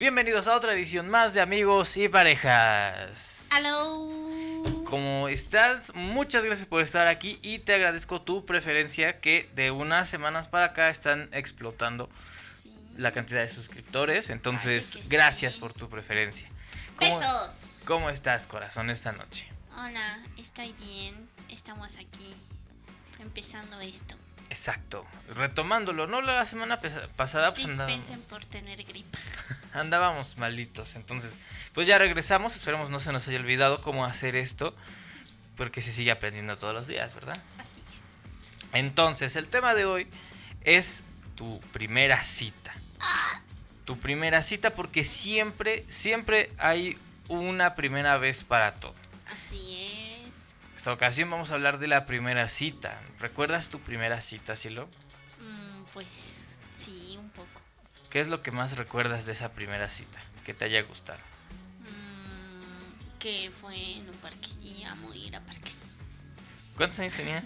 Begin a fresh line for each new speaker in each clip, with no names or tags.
Bienvenidos a otra edición más de Amigos y Parejas.
Hello.
¿Cómo estás? Muchas gracias por estar aquí y te agradezco tu preferencia que de unas semanas para acá están explotando
Sí.
la cantidad de suscriptores. Entonces,
Ay,
gracias
sí.
por tu preferencia. ¿Cómo,
Besos.
¿Cómo estás, corazón, esta noche?
Hola, estoy bien. Estamos aquí empezando esto.
Exacto. Retomándolo, ¿no? La semana pasada pues andábamos,
Dispensen por tener gripa.
andábamos malitos. Entonces, pues ya regresamos. Esperemos no se nos haya olvidado cómo hacer esto. Porque se sigue aprendiendo todos los días, ¿verdad?
Así es.
Entonces, el tema de hoy es tu primera cita. Tu primera cita porque siempre, siempre hay una primera vez para todo.
Así es.
Esta ocasión vamos a hablar de la primera cita. ¿Recuerdas tu primera cita, Silo?
Mm, pues sí, un poco.
¿Qué es lo que más recuerdas de esa primera cita? Que te haya gustado.
Mm, que fue en un parque y amo ir a parques.
¿Cuántos años tenías?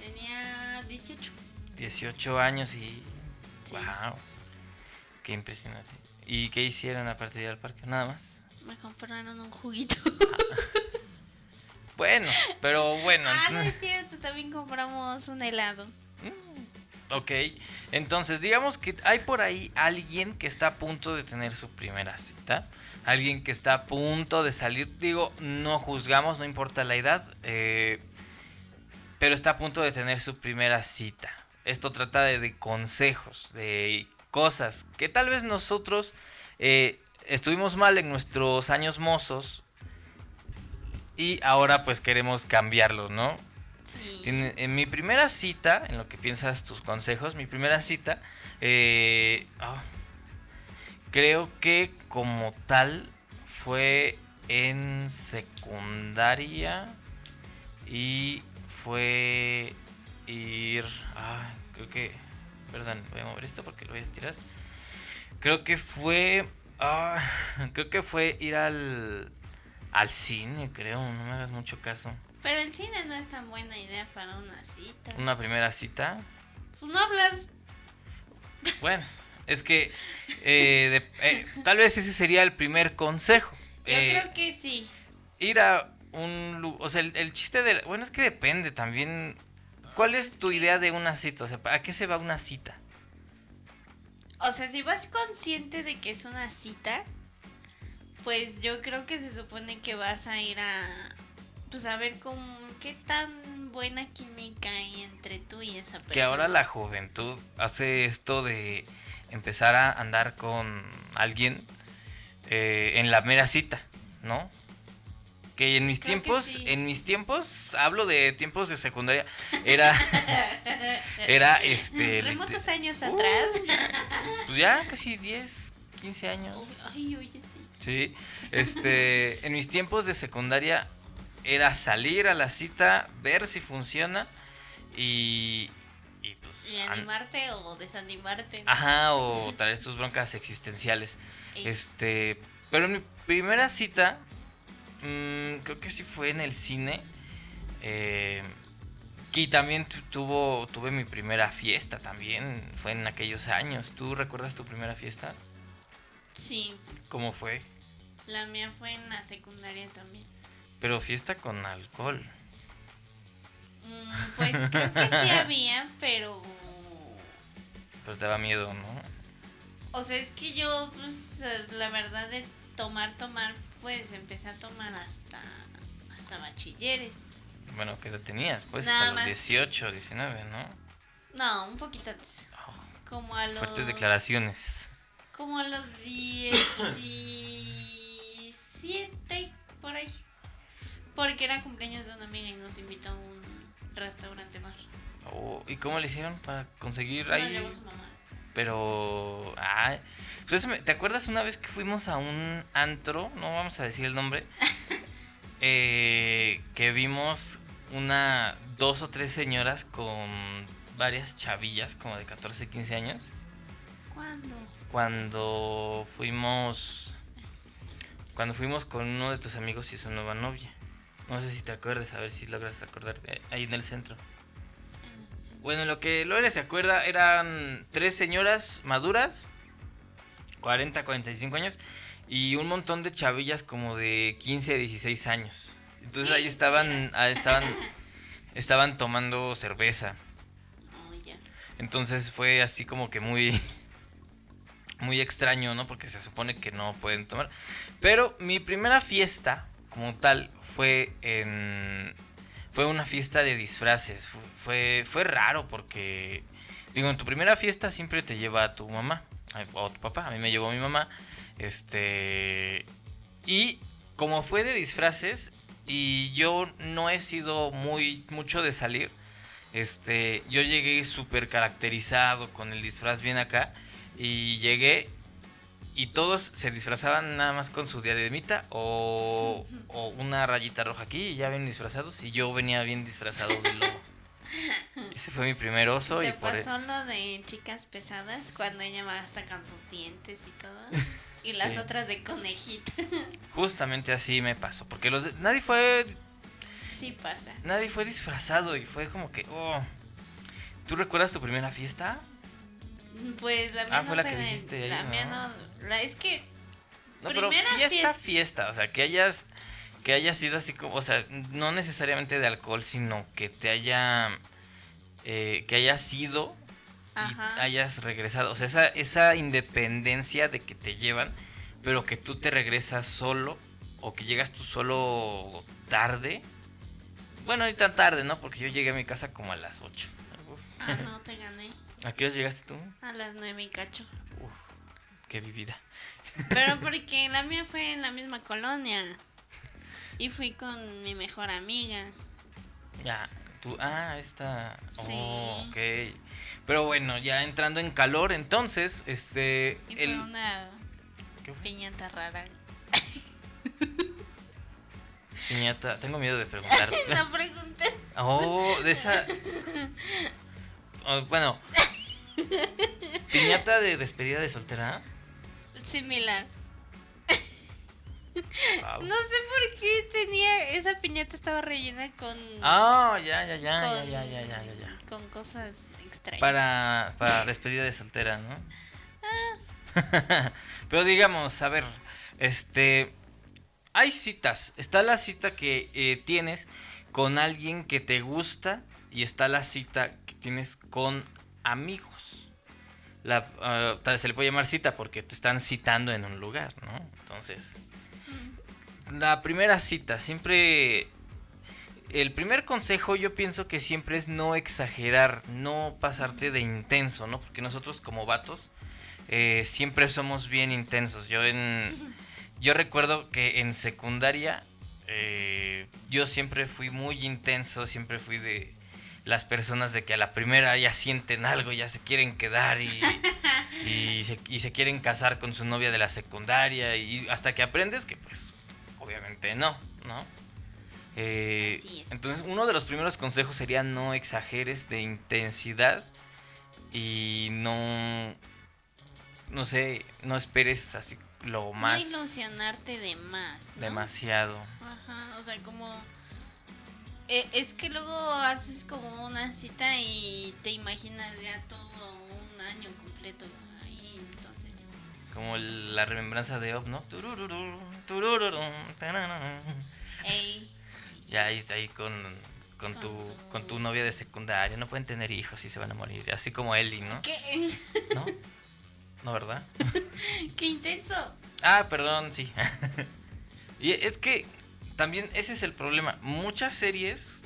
Tenía 18.
18 años y...
Sí.
¡Wow! ¡Qué impresionante! ¿Y qué hicieron aparte de ir al parque? Nada más.
Me compraron un juguito.
Bueno, pero bueno.
ah, no es cierto, también compramos un helado.
Ok, entonces digamos que hay por ahí alguien que está a punto de tener su primera cita. Alguien que está a punto de salir. Digo, no juzgamos, no importa la edad. eh, pero está a punto de tener su primera cita. Esto trata de, de consejos, de cosas que tal vez nosotros eh, estuvimos mal en nuestros años mozos. Y ahora pues queremos cambiarlo, ¿no?
Sí.
En mi primera cita, en lo que piensas tus consejos, mi primera cita, eh, ah, creo que como tal fue en secundaria y fue ir, ah, creo que, perdón, voy a mover esto porque lo voy a tirar. Creo que fue, ah, creo que fue ir al, al cine, creo, no me hagas mucho caso.
Pero el cine no es tan buena idea para una cita.
Una primera cita.
Pues no hablas.
Bueno, es que eh, de- eh, tal vez ese sería el primer consejo.
Yo
Eh,
creo que sí.
Ir a un lugar, o sea, el, el chiste de... Bueno, es que depende también. ¿Cuál es tu idea de una cita? O sea, ¿a qué se va una cita?
O sea, si vas consciente de que es una cita, pues yo creo que se supone que vas a ir a. Pues a ver cómo. qué tan buena química hay entre tú y esa persona.
Que ahora la juventud hace esto de empezar a andar con alguien eh, en la mera cita, ¿no? Que en mis
Creo
tiempos,
sí.
en mis tiempos, hablo de tiempos de secundaria, era, era este,
Remotos años
Uh,
atrás.
pues ya casi 10, 15 años.
Ay, oye, sí.
Este, en mis tiempos de secundaria era salir a la cita, ver si funciona y, y pues...
Y
an-
animarte o desanimarte.
Ajá, o traer tus broncas existenciales.
Ey.
Este, pero en mi primera cita, mm, creo que sí fue en el cine. eh, y también tu- tuvo, tuve mi primera fiesta también, fue en aquellos años. ¿Tú recuerdas tu primera fiesta?
Sí,
¿Cómo fue?
la mía fue en la secundaria también.
Pero fiesta con alcohol.
Mm, pues creo que sí había, pero.
Te daba miedo, ¿no?
O sea, es que yo, pues, la verdad de tomar, tomar, pues empecé a tomar hasta, hasta bachilleres.
Bueno, ¿qué edad tenías? Pues
Nada
hasta los
más.
18, 19, ¿no?
No, un poquito antes. Como a los.
Fuertes declaraciones.
Como a los 17, por ahí. Porque era cumpleaños de una amiga y nos invitó a un restaurante más.
Oh, ¿Y cómo le hicieron para conseguir
Nos
ahí?
llevó su mamá.
Pero. Ah, pues ¿Te acuerdas una vez que fuimos a un antro? No vamos a decir el nombre. eh, que vimos una. Dos o tres señoras con varias chavillas, como de 14, 15 años.
¿Cuándo?
Cuando fuimos. Cuando fuimos con uno de tus amigos y su nueva novia. No sé si te acuerdas, a ver si logras acordarte. Ahí en el centro. Bueno, lo que Lore se acuerda eran tres señoras maduras 40, 45 años. Y un montón de chavillas como de 15, 16 años. Entonces ahí estaban, ahí estaban, estaban tomando cerveza.
Oh.
Entonces fue así como que muy muy extraño, ¿no? Porque se supone que no pueden tomar. Pero mi primera fiesta como tal fue en fue una fiesta de disfraces. Fu- Fue fue raro porque digo, en tu primera fiesta siempre te lleva a tu mamá o tu papá. A mí me llevó mi mamá. Este y como fue de disfraces y yo no he sido muy mucho de salir, este, yo llegué súper caracterizado con el disfraz bien acá y llegué y todos se disfrazaban nada más con su diademita o, o una rayita roja aquí y ya ven disfrazados y yo venía bien disfrazado de lobo. Ese fue mi primer oso y
¿Te
por e-
pasó lo de chicas pesadas cuando ella va hasta con sus dientes y todo? Y las
Sí.
otras de conejita.
justamente así me pasó porque los de- nadie fue
Sí pasa.
nadie fue disfrazado y fue como que oh. ¿Tú recuerdas tu primera fiesta?
Pues la mía
Ah,
no
fue la que dijiste ahí,
La mía
¿no?
no. La, es que.
No, pero fiesta,
fiesta.
fiesta, o sea, que hayas que haya sido así como, o sea, no necesariamente de alcohol, sino que te haya eh, que hayas sido y
Ajá.
hayas regresado, o sea, esa esa independencia de que te llevan, pero que tú te regresas solo o que llegas tú solo tarde. Bueno, ni tan tarde, ¿no? Porque yo llegué a mi casa como a las 8.
Ah, no, te gané.
¿A qué hora llegaste tú?
A las nueve y cacho.
Uf, qué vivida.
Pero porque la mía fue en la misma colonia. Y fui con mi mejor amiga.
Ya, tú, ah, esta.
Sí.
Oh, ok. Pero bueno, ya entrando en calor, entonces, este.
Y
el,
fue una
¿Qué fue?
piñata rara.
Piñata, tengo miedo de preguntar.
No pregunté.
oh, de esa. Bueno. Piñata de despedida de soltera.
Similar.
Wow.
No sé por qué tenía. Esa piñata estaba rellena con.
Ah, ya, ya, ya, ya,
Con-
ya, ya, ya, ya, ya.
Con cosas extrañas.
Para, para despedida de soltera, ¿no?
Ah.
Pero digamos, a ver, este, hay citas. Está la cita que eh, tienes con alguien que te gusta y está la cita tienes con amigos. La, tal- se le puede llamar cita porque te están citando en un lugar, ¿no? Entonces, la primera cita, siempre... El primer consejo yo pienso que siempre es no exagerar, no pasarte de intenso, ¿no? Porque nosotros como vatos eh, siempre somos bien intensos. Yo en... Yo recuerdo que en secundaria eh, yo siempre fui muy intenso, siempre fui de las personas de que a la primera ya sienten algo, ya se quieren quedar y, y, se, y se quieren casar con su novia de la secundaria y hasta que aprendes que pues obviamente no, ¿no? Eh, entonces uno de los primeros consejos sería no exageres de intensidad y no, no sé, no esperes así lo más
No ilusionarte de más. ¿no?
demasiado.
Ajá, o sea, como... eh, es que luego haces como una cita y te imaginas ya todo un año completo. Ahí, entonces...
Como la remembranza de Op, ¿no? Turururu, turururu.
Ey,
Ya ahí ahí con, con,
Con
tu,
tu-
con tu novia de secundaria. No pueden tener hijos y se van a morir. Así como Ellie, ¿no?
¿qué?
¿No? ¿No, verdad?
¡Qué intenso!
Ah, perdón, sí. y es que también ese es el problema. Muchas series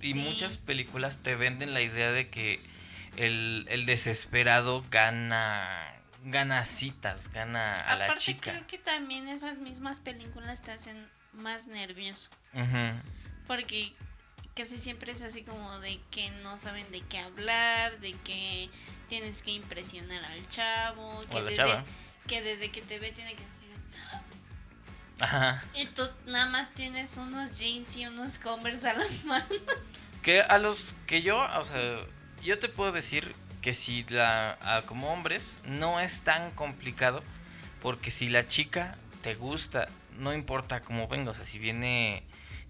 y
Sí.
muchas películas te venden la idea de que el, el desesperado gana gana citas, gana a la
Aparte
chica.
creo que también esas mismas películas te hacen más nervioso. Porque casi siempre es así como de que no saben de qué hablar, de que tienes que impresionar al chavo,
O
que,
a la
desde,
chava.
que desde que te ve tiene que decir...
Ajá.
Y tú nada más tienes unos jeans y unos converse a la mano.
Que a los que yo, o sea, yo te puedo decir que si la, a- como hombres, no es tan complicado, porque si la chica te gusta, no importa cómo venga, o sea, si viene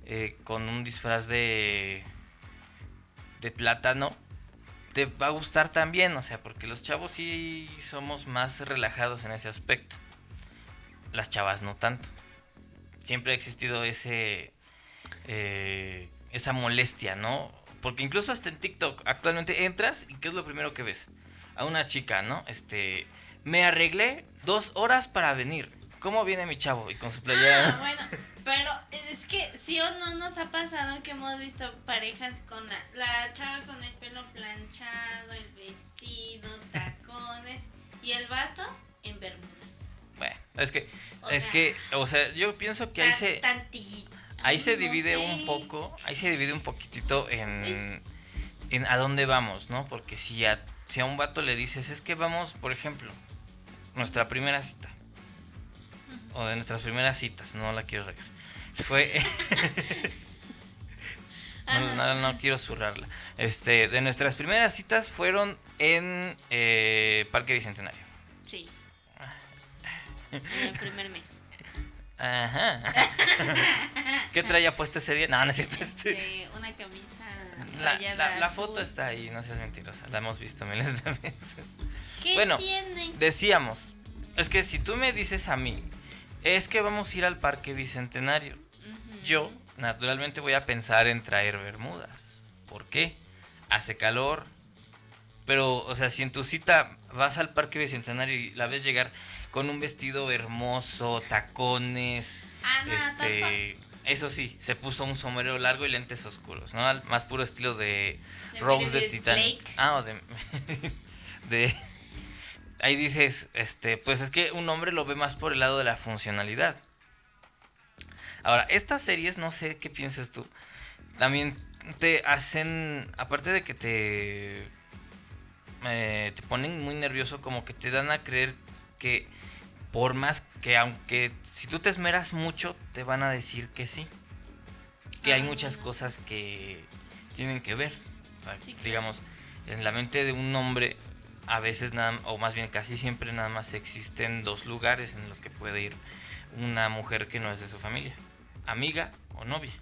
eh, con un disfraz de, de plátano, te va a gustar también, o sea, porque los chavos sí somos más relajados en ese aspecto. Las chavas no tanto. Siempre ha existido ese eh, esa molestia, ¿no? Porque incluso hasta en TikTok actualmente entras y ¿qué es lo primero que ves? A una chica, ¿no? Este, me arreglé dos horas para venir. ¿Cómo viene mi chavo? Y con su playera.
Ah, bueno, pero es que sí o no nos ha pasado que hemos visto parejas con la, la chava con el pelo planchado, el vestido, tacones y el vato en bermudas.
Bueno, es que,
O
es
sea,
que, o sea, yo pienso que ahí se,
tantito.
ahí se
No
divide
sé.
un poco, ahí se divide un poquitito en, a dónde vamos, ¿no? Porque si a, si a un vato le dices, es que vamos, por ejemplo, nuestra primera cita, o de nuestras primeras citas, no la quiero regar, fue, no, no, no quiero zurrarla, este, de nuestras primeras citas fueron en eh, Parque Bicentenario.
En el primer mes.
Ajá. ¿Qué traía puesto ese día? No, no es cierto. Este.
Este, una camisa
La, la- foto está ahí, no seas mentirosa. La hemos visto miles de veces.
¿Qué
bueno,
tiene?
Decíamos, es que si tú me dices a mí, es que vamos a ir al Parque Bicentenario, yo naturalmente voy a pensar en traer bermudas. ¿Por qué? Hace calor. Pero, o sea, si en tu cita vas al Parque Bicentenario y la ves llegar con un vestido hermoso, tacones,
Ah, no,
este, eso sí, se puso un sombrero largo y lentes oscuros, ¿no? Al más puro estilo de
De
Rose de
Meredith
Titanic.
Blake.
Ah, o de, de ahí dices, este, pues es que un hombre lo ve más por el lado de la funcionalidad. Ahora, estas series, no sé qué piensas tú, también te hacen, aparte de que te, eh, te ponen muy nervioso, como que te dan a creer que por más que aunque si tú te esmeras mucho, te van a decir que sí. Que hay
Ah,
muchas cosas que tienen que ver. O sea,
Sí, claro.
digamos, en la mente de un hombre, a veces nada, o más bien casi siempre nada más existen dos lugares en los que puede ir una mujer que no es de su familia, amiga o novia.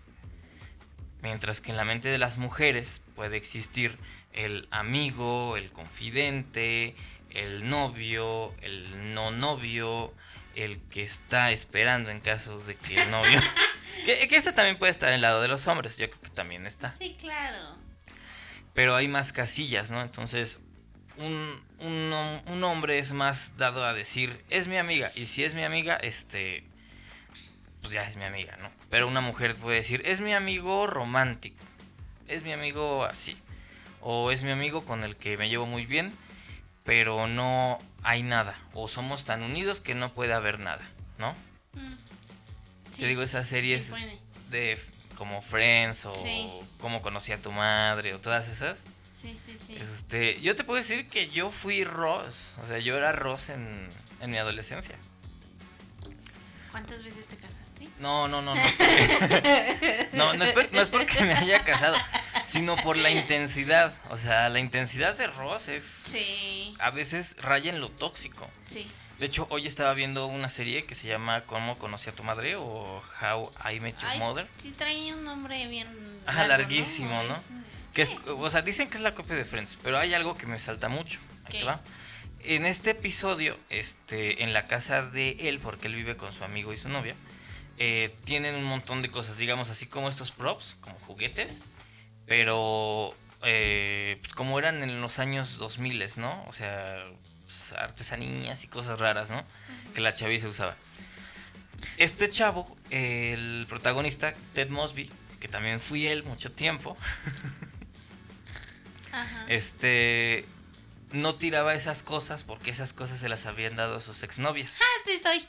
Mientras que en la mente de las mujeres puede existir el amigo, el confidente, el novio, el no novio, el que está esperando en caso de que el novio... que, que ese también puede estar en el lado de los hombres, yo creo que también está.
Sí, claro.
Pero hay más casillas, ¿no? Entonces, un, un, un hombre es más dado a decir, es mi amiga. Y si es mi amiga, este, pues ya es mi amiga, ¿no? Pero una mujer puede decir, es mi amigo romántico. Es mi amigo así. O es mi amigo con el que me llevo muy bien, pero no hay nada. O somos tan unidos que no puede haber nada, ¿no?
Mm. Sí,
Te digo, esas series de como Friends o
Sí.
Cómo conocí a tu madre o todas esas.
Sí, sí, sí.
Este, yo te puedo decir que yo fui Ross, o sea, yo era Ross en, en mi adolescencia.
¿Cuántas veces te casaste?
No, no, no, no. No, no es, por- no es porque me haya casado, sino por la intensidad. O sea, la intensidad de Ross es
Sí,
a veces raya en lo tóxico.
sí.
De hecho, hoy estaba viendo una serie que se llama ¿Cómo conocí a tu madre? o How I Met Your
Ay,
Mother.
sí trae un nombre bien
Ajá,
largo,
larguísimo, ¿no?
Es-
Que es, o sea, dicen que es la copia de Friends, pero hay algo que me salta mucho. Ahí te
¿Qué?
va. En este episodio, este, en la casa de él, porque él vive con su amigo y su novia, eh, tienen un montón de cosas, digamos así como estos props, como juguetes, pero eh, pues, como eran en los años 2000, ¿no? O sea, pues, artesanías y cosas raras, ¿no? Que la chaviza usaba. Este chavo, el protagonista, Ted Mosby, que también fui él mucho tiempo,
Ajá.
este no tiraba esas cosas porque esas cosas se las habían dado a sus exnovias.
Ah, sí soy.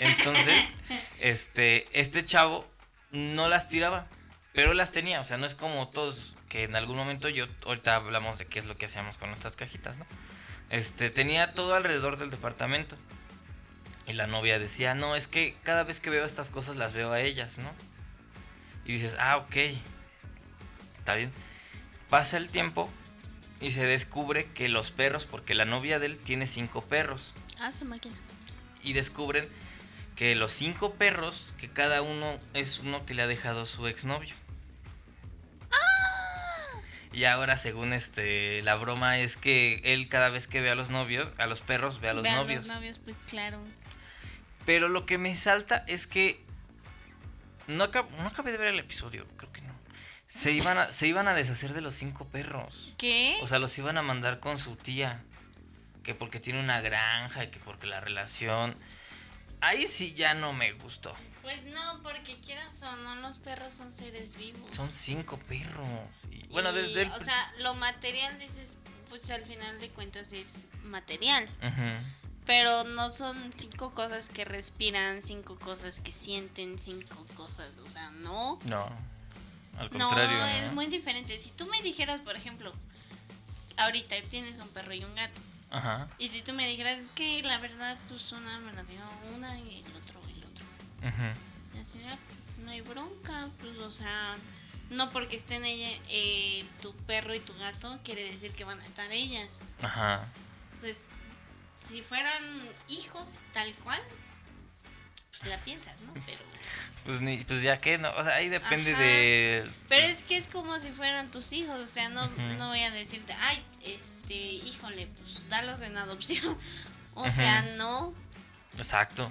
Entonces, este, este chavo no las tiraba, pero las tenía. O sea, no es como todos que en algún momento yo, ahorita hablamos de qué es lo que hacíamos con nuestras cajitas, ¿no? Este, tenía todo alrededor del departamento. Y la novia decía, no, es que cada vez que veo estas cosas las veo a ellas, ¿no? Y dices, ah, ok. Está bien. Pasa el tiempo y se descubre que los perros, porque la novia de él tiene cinco perros
Ah, su máquina.
y descubren que los cinco perros, que cada uno es uno que le ha dejado su exnovio. Y ahora, según este, la broma es que él cada vez que ve a los novios, a los perros, ve a los
Vean
novios.
los novios, pues claro.
Pero lo que me salta es que no, acab- no acabé de ver el episodio, creo que no. Se iban a, se iban a deshacer de los cinco perros.
¿Qué?
O sea, los iban a mandar con su tía. Que porque tiene una granja y que porque la relación. Ahí sí ya no me gustó.
Pues no, porque quieras o no, los perros son seres vivos.
Son cinco perros. Y, bueno,
Y,
desde el.
O sea, lo material, dices, pues al final de cuentas es material. Pero no son cinco cosas que respiran, cinco cosas que sienten, cinco cosas. O sea, no.
No. Al
No,
contrario.
es
¿no?
muy diferente. Si tú me dijeras, por ejemplo, ahorita tienes un perro y un gato.
Ajá.
Y si tú me dijeras, es que la verdad, pues una me la dio una y el otro y el otro.
ujú.
Y así, ah, no hay bronca, pues, o sea, no porque estén ella, eh, tu perro y tu gato, quiere decir que van a estar ellas.
Ajá.
Entonces, si fueran hijos tal cual, pues la piensas, ¿no? Pero,
Pues, ni, pues ya que no. O sea, ahí depende
Ajá.
de.
pero es que es como si fueran tus hijos, o sea, no, no voy a decirte, ay, este, híjole, pues dalos en adopción. O sea, no.
Exacto.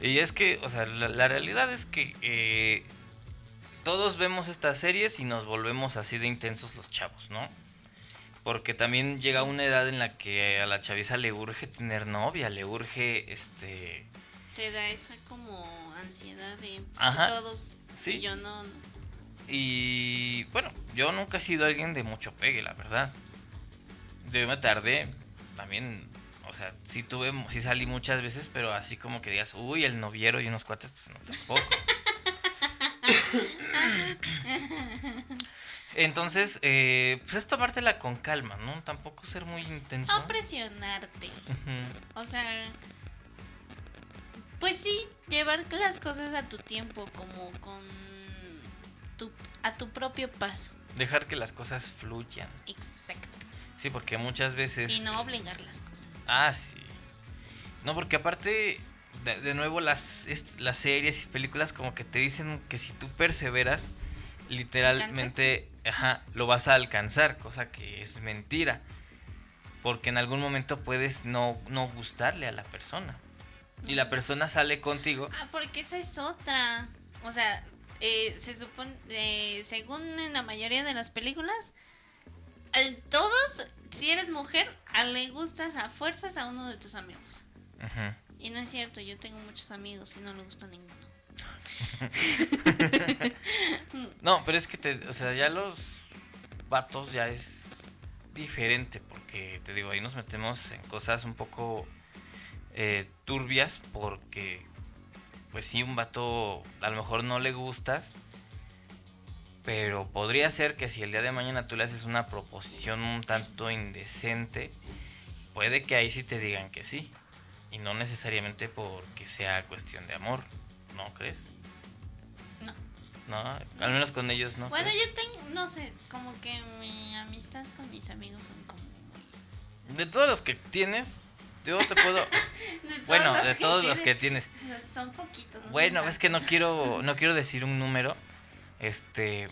Y es que, o sea, la, la realidad es que eh, todos vemos estas series y nos volvemos así de intensos los chavos, ¿no? Porque también llega una edad en la que a la chaviza le urge tener novia, le urge, este...
Te da esa como ansiedad de
Ajá,
todos
sí.
y yo no.
Y bueno, yo nunca he sido alguien de mucho pegue, la verdad. Yo me tardé, también, o sea, sí tuve, sí salí muchas veces, pero así como que digas, uy, el noviero y unos cuates, pues no tampoco. Entonces, eh, pues es tomártela con calma, ¿no? Tampoco ser muy intenso.
No presionarte. O sea, pues sí, llevar las cosas a tu tiempo, como con tu, a tu propio paso.
Dejar que las cosas fluyan.
Exacto.
Sí, porque muchas veces...
Y no obligar las cosas.
Ah, sí. No, porque aparte, de, de nuevo, las, las series y películas como que te dicen que si tú perseveras, literalmente, ajá, lo vas a alcanzar, cosa que es mentira. Porque en algún momento puedes no, no gustarle a la persona. Y la persona sale contigo.
Ah, porque esa es otra. O sea, eh, se supone, eh, según en la mayoría de las películas, todos, si eres mujer, a le gustas a fuerzas a uno de tus amigos.
Ujú.
Y no es cierto, yo tengo muchos amigos y no le gusta a ninguno.
No, pero es que te, o sea, ya los vatos ya es diferente porque te digo, ahí nos metemos en cosas un poco eh, turbias porque pues sí, un vato a lo mejor no le gustas, pero podría ser que si el día de mañana tú le haces una proposición un tanto indecente, puede que ahí sí te digan que sí. Y no necesariamente porque sea cuestión de amor, ¿no crees?
No.
No, al menos con ellos no.
Bueno,
crees?
yo tengo, no sé, como que mi amistad con mis amigos son como...
De todos los que tienes, yo te puedo...
De todos
bueno,
los
de
que
todos los que tienes.
Son poquitos. no
Bueno,
son
es que no quiero, no quiero decir un número, este,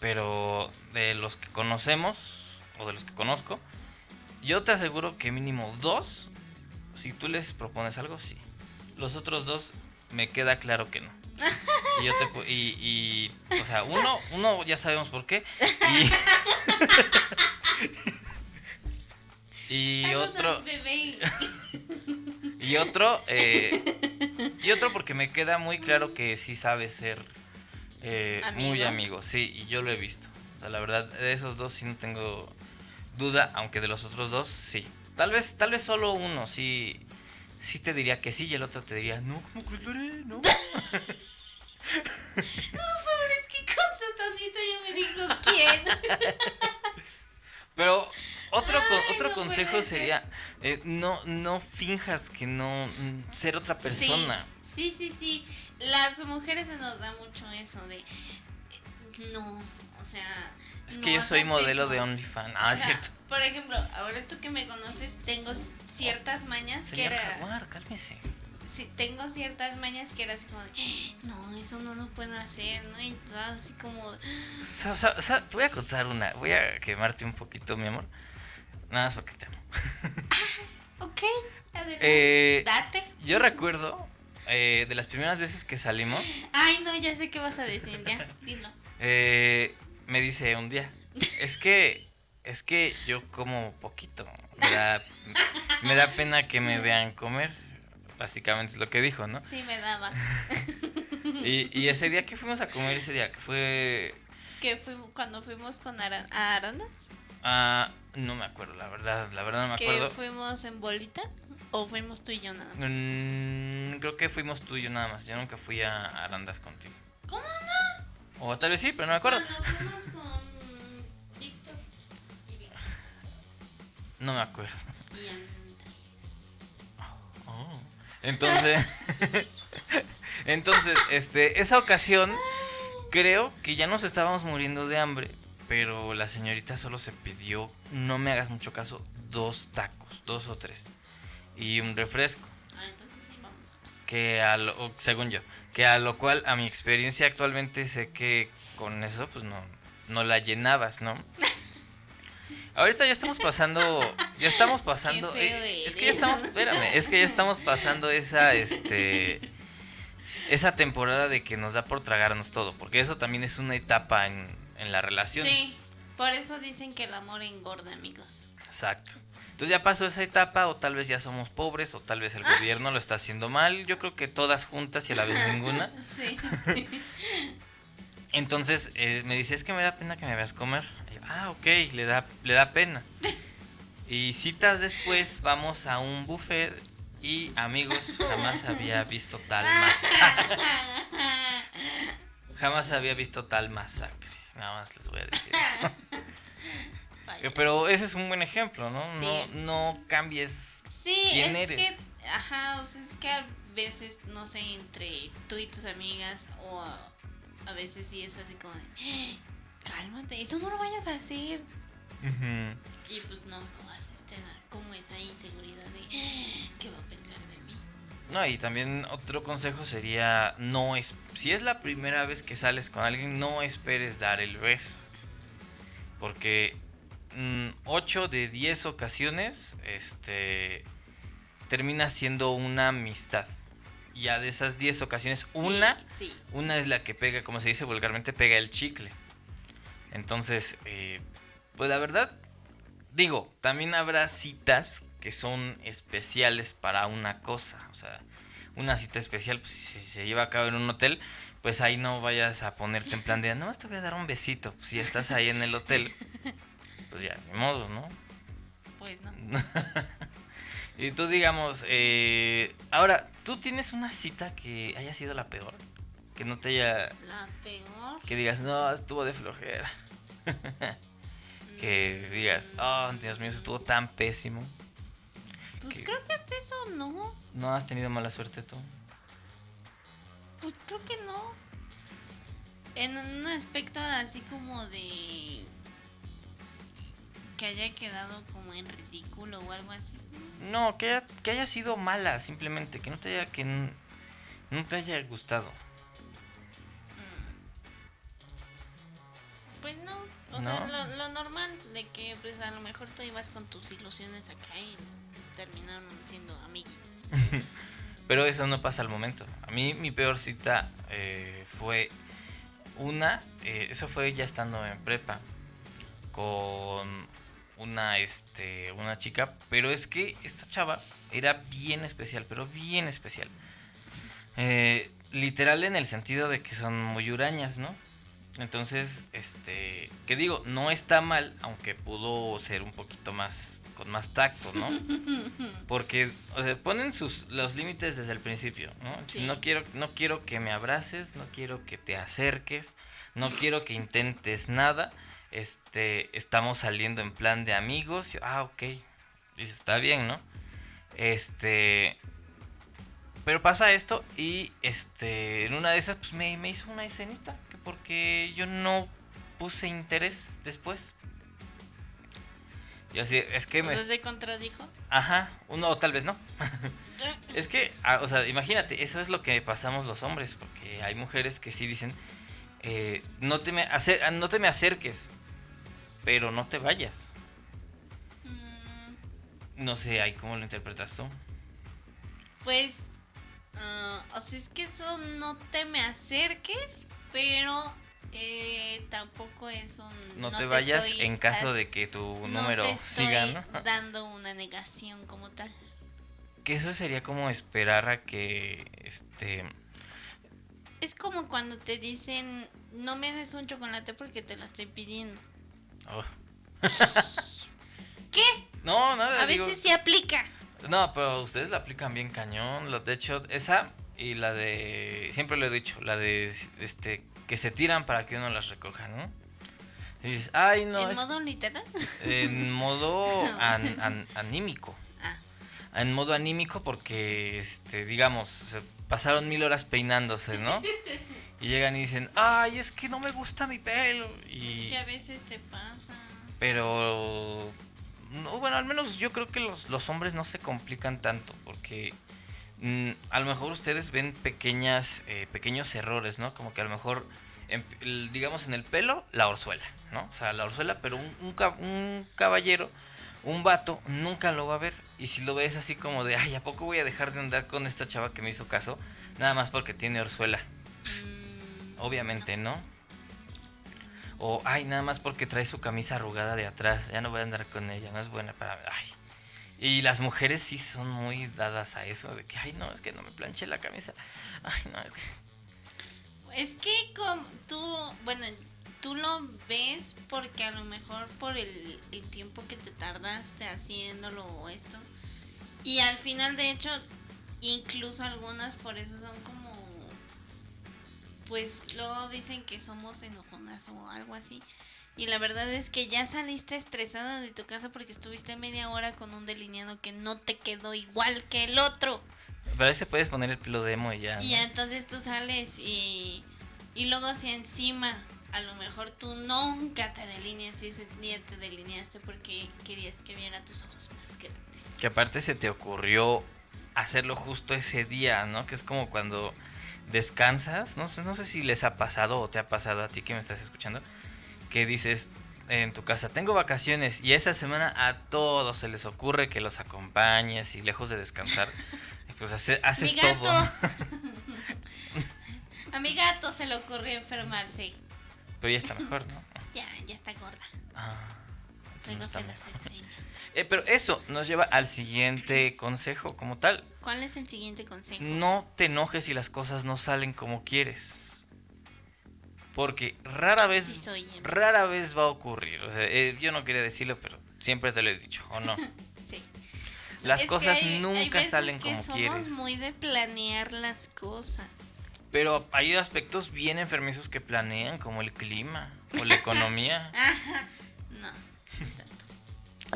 pero de los que conocemos, o de los que conozco, yo te aseguro que mínimo dos, si tú les propones algo, sí. Los otros dos, me queda claro que no. Y yo te y, y, o sea, uno, uno ya sabemos por qué. Y, otro,
bebé.
y otro, eh, y otro porque me queda muy claro que sí sabe ser eh, muy
¿Amigo?
amigo, sí, y yo lo he visto. O sea, la verdad, de esos dos sí no tengo duda, aunque de los otros dos sí. Tal vez, tal vez solo uno sí, sí te diría que sí y el otro te diría, no, ¿cómo crees, Lore? No.
Es que con su tonito ya me dijo quién.
Pero otro, con- otro
no
consejo sería, eh, no, no finjas que no, mm, ser otra persona.
Sí, sí, sí. Las mujeres se nos da mucho eso de... No, o sea...
Es
no
que yo soy modelo
eso.
de OnlyFans. Ah,
O
es
sea,
cierto.
Por ejemplo, ahora tú que me conoces, tengo ciertas mañas que era...
Jaguar, cálmese.
sí, tengo ciertas mañas que era así como de, no, eso no lo puedo hacer, ¿no? Y todo así como...
Sa- te voy a contar una, voy a quemarte un poquito, mi amor. Nada más porque te amo.
Ok, adelante.
Eh,
Date.
yo recuerdo eh, de las primeras veces que salimos,
Ay, no, ya sé qué vas a decir, ya, dilo.
eh, me dice un día, es que, es que yo como poquito, me da, me da pena que me vean comer, básicamente es lo que dijo, ¿no?
Sí, me daba.
Y, y ese día que fuimos a comer, ese día que fue,
Que fuimos, cuando fuimos con Ara- a Arandas,
ah, no me acuerdo, la verdad, la verdad no me
que
acuerdo.
fuimos en bolita, o fuimos tú y yo nada más.
Mm, creo que fuimos tú y yo nada más. Yo nunca fui a Arandas contigo.
¿Cómo no?
O tal vez sí, pero no me acuerdo.
Cuando fuimos con Víctor y Víctor
No me acuerdo.
y Andrés.
Oh. Entonces, entonces, este, esa ocasión creo que ya nos estábamos muriendo de hambre, pero la señorita solo se pidió, no me hagas mucho caso, dos tacos, dos o tres y un refresco.
Ah, entonces sí, vamos.
que a lo, según yo, que a lo cual a mi experiencia actualmente sé que con eso pues no, no la llenabas, ¿no? Ahorita ya estamos pasando, ya estamos pasando, eh, es que ya estamos, espérame, es que ya estamos pasando esa, este, esa temporada de que nos da por tragarnos todo, porque eso también es una etapa en, en la relación.
Sí, por eso dicen que el amor engorda, amigos.
Exacto. Entonces ya pasó esa etapa, o tal vez ya somos pobres, o tal vez el gobierno lo está haciendo mal. Yo creo que todas juntas y a la vez ninguna.
Sí.
Entonces eh, me dice, es que me da pena que me veas comer. Yo, ah, ok, le da, le da pena. Y citas después vamos a un buffet y amigos, jamás había visto tal masacre. Jamás había visto tal masacre. Nada más les voy a decir eso. Eh, Pero ese es un buen ejemplo, ¿no?
Sí.
No, no cambies
Sí,
quién
es
eres.
que, ajá, o sea, es que a veces, no sé, entre tú y tus amigas, o a, a veces sí es así como de, "Ah, cálmate, eso no lo vayas a hacer. Y pues no lo haces, te da como esa inseguridad de, "Ah, ¿qué va a pensar de mí?
No, y también otro consejo sería, no es, si es la primera vez que sales con alguien, no esperes dar el beso. Porque 8 de 10 ocasiones, este, termina siendo una amistad. Ya de esas 10 ocasiones, una,
Sí,
una es la que pega, como se dice vulgarmente, pega el chicle. Entonces, eh, pues la verdad, digo, también habrá citas que son especiales para una cosa. O sea, una cita especial, pues si se lleva a cabo en un hotel, pues ahí no vayas a ponerte en plan de, no, te voy a dar un besito. Pues, si estás ahí en el hotel, pues ya, ni modo, ¿no?
pues no.
Y tú digamos, eh, ahora, ¿tú tienes una cita que haya sido la peor? Que no te haya...
La peor.
Que digas, no, estuvo de flojera. que digas, oh, Dios mío, estuvo tan pésimo.
Pues
que-
creo que hasta eso no.
¿No has tenido mala suerte tú?
Pues creo que no. En un aspecto así como de que haya quedado como en ridículo o algo así.
No, que haya, que haya sido mala, simplemente, que no te haya, que no te haya gustado.
Pues no, o
¿No?
sea, lo, lo normal de que pues a lo mejor tú ibas con tus ilusiones acá y terminaron siendo amiguitos.
Pero eso no pasa al momento. A mí mi peor cita eh, fue una, eh, eso fue ya estando en prepa, con una, este, una chica, pero es que esta chava era bien especial, pero bien especial. Eh, literal en el sentido de que son muy hurañas, ¿no? Entonces, este, que digo, no está mal, aunque pudo ser un poquito más, con más tacto, ¿no? Porque, o sea, ponen sus, los límites desde el principio, ¿no? Si no quiero, no quiero que me abraces, no quiero que te acerques, no quiero que intentes nada, este, estamos saliendo en plan de amigos, yo, ah, ok, dice, está bien, ¿no? Este, pero pasa esto y, este, en una de esas, pues me, me hizo una escenita, que porque yo no puse interés después. Y así, es que me...
¿Se contradijo?
Ajá, uno o tal vez no. es que, ah, o sea, imagínate, eso es lo que pasamos los hombres, porque hay mujeres que sí dicen, eh, no, te me acer no te me acerques, pero no te vayas. Mm. No sé, ahí cómo lo interpretas tú.
Pues, uh, o sea, es que eso no te me acerques, pero eh, tampoco es un...
No, te, vayas en caso de que tu número siga,
¿no? dando una negación como tal.
Que eso sería como esperar a que, este...
Es como cuando te dicen, no me des un chocolate porque te lo estoy pidiendo. Oh. ¿Qué?
No, nada.
A veces se aplica.
No, pero ustedes la aplican bien cañón. De hecho, esa y la de... Siempre lo he dicho, la de este que se tiran para que uno las recoja, ¿no? Y dices, ay, no.
¿En modo literal?
En modo anímico. Ah. En modo anímico porque, este, digamos, se pasaron mil horas peinándose, ¿no? y llegan y dicen, ay, es que no me gusta mi pelo. Y...
Es que a veces te pasa.
Pero, no, bueno, al menos yo creo que los, los hombres no se complican tanto porque Mm, a lo mejor ustedes ven pequeñas, eh, pequeños errores, ¿no? Como que a lo mejor, digamos en el pelo, la orzuela, ¿no? O sea, la orzuela, pero un, un, caballero, un vato, nunca lo va a ver. Y si lo ves así como de, ay, ¿a poco voy a dejar de andar con esta chava que me hizo caso? Nada más porque tiene orzuela. Mm. Obviamente, ¿no? O, ay, nada más porque trae su camisa arrugada de atrás, ya no voy a andar con ella, no es buena para... Ay, y las mujeres sí son muy dadas a eso, de que, ay, no, es que no me planché la camisa. Ay, no, es
que... Es que como tú, bueno, tú lo ves porque a lo mejor por el, el tiempo que te tardaste haciéndolo o esto. Y al final, de hecho, incluso algunas por eso son como... Pues luego dicen que somos enojonas o algo así. Y la verdad es que ya saliste estresada de tu casa porque estuviste media hora con un delineado que no te quedó igual que el otro.
Pero ahí se puedes poner el pelo demo y ya.
Y ya entonces tú sales y, y luego si encima a lo mejor tú nunca te delineas y ese día te delineaste porque querías que viera tus ojos más grandes.
Que aparte se te ocurrió hacerlo justo ese día, ¿no? Que es como cuando descansas, no sé, no sé si les ha pasado o te ha pasado a ti que me estás escuchando, que dices en tu casa, tengo vacaciones y esa semana a todos se les ocurre que los acompañes y lejos de descansar, pues haces todo.
a mi gato se le ocurrió enfermarse.
Pero ya está mejor, ¿no?
ya, ya está gorda. Ah,
eh, pero eso nos lleva al siguiente consejo como tal.
¿Cuál es el siguiente consejo?
No te enojes si las cosas no salen como quieres. Porque rara vez, rara vez va a ocurrir. O sea, eh, yo no quería decirlo, pero siempre te lo he dicho, ¿o no? sí. Las cosas nunca salen como quieres. Somos
muy de planear las cosas.
Pero hay aspectos bien enfermizos que planean, como el clima o la economía. no.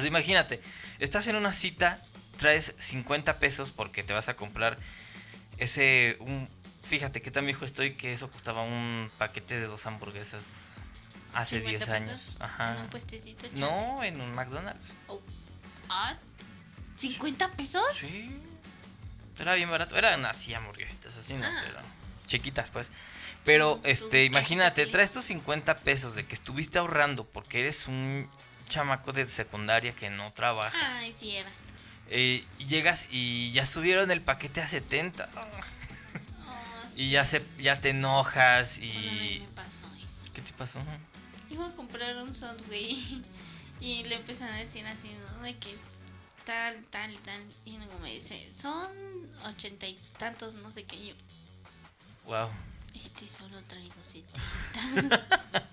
Imagínate, estás en una cita, traes 50 pesos porque te vas a comprar ese un Fíjate que tan viejo estoy que eso costaba un paquete de dos hamburguesas hace 10 años.
Ajá. ¿En un puestecito?
No, en un McDonald's.
Oh. Ah, ¿50 pesos?
Sí. Era bien barato. Eran así hamburguesitas, así, ¿no? Ah. Pero chiquitas, pues. Pero, este, imagínate, traes tus 50 pesos de que estuviste ahorrando porque eres un chamaco de secundaria que no trabaja.
Ay, sí era.
Eh, y llegas y ya subieron el paquete a 70. Y ya se ya te enojas y
me pasó eso.
¿Qué te pasó?
Iba a comprar un Subway y le empiezan a decir así, ¿no? De que tal, tal, tal. Y luego me dice, son ochenta y tantos, no sé qué. yo,
wow.
Este solo traigo setenta.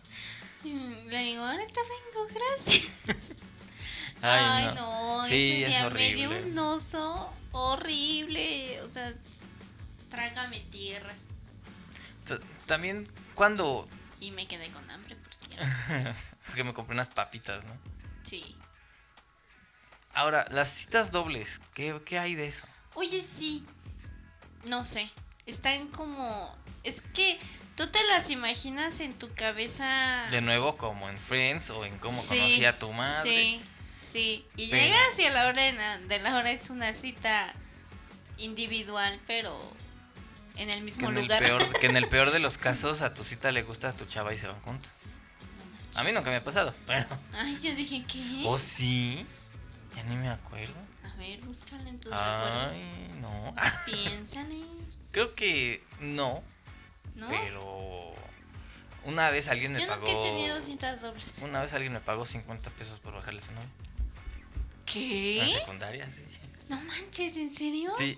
le digo, ahorita vengo, gracias. Ay, no.
Sí, ese es horrible.
me dio un oso horrible. O sea, Trágame tierra.
También cuando...
Y me quedé con hambre, por cierto.
Porque me compré unas papitas, ¿no?
Sí.
Ahora, las citas dobles, ¿qué, ¿qué hay de eso?
Oye, sí. No sé. Están como... Es que tú te las imaginas en tu cabeza.
De nuevo, como en Friends o en cómo conocí a tu madre.
Sí, Sí, y
Pero-
llegas y a la hora de la, de la hora es una cita individual, pero en el
Que
mismo
el
lugar.
peor, que en el peor de los casos a tu cita le gusta a tu chava y se van juntos.
No.
A mí nunca me ha pasado, pero...
Ay, yo dije, ¿qué?
¿Oh, sí? Ya ni me acuerdo.
A ver, búscala en tus recuerdos.
Ay, no.
Piénsale,
Creo que no,
¿no?
pero... Una vez alguien me
Yo
pagó...
nunca he tenido citas dobles.
Una vez alguien me pagó 50 pesos por bajarle su novia.
¿Qué?
En secundaria, sí.
No manches, ¿en serio?
Sí.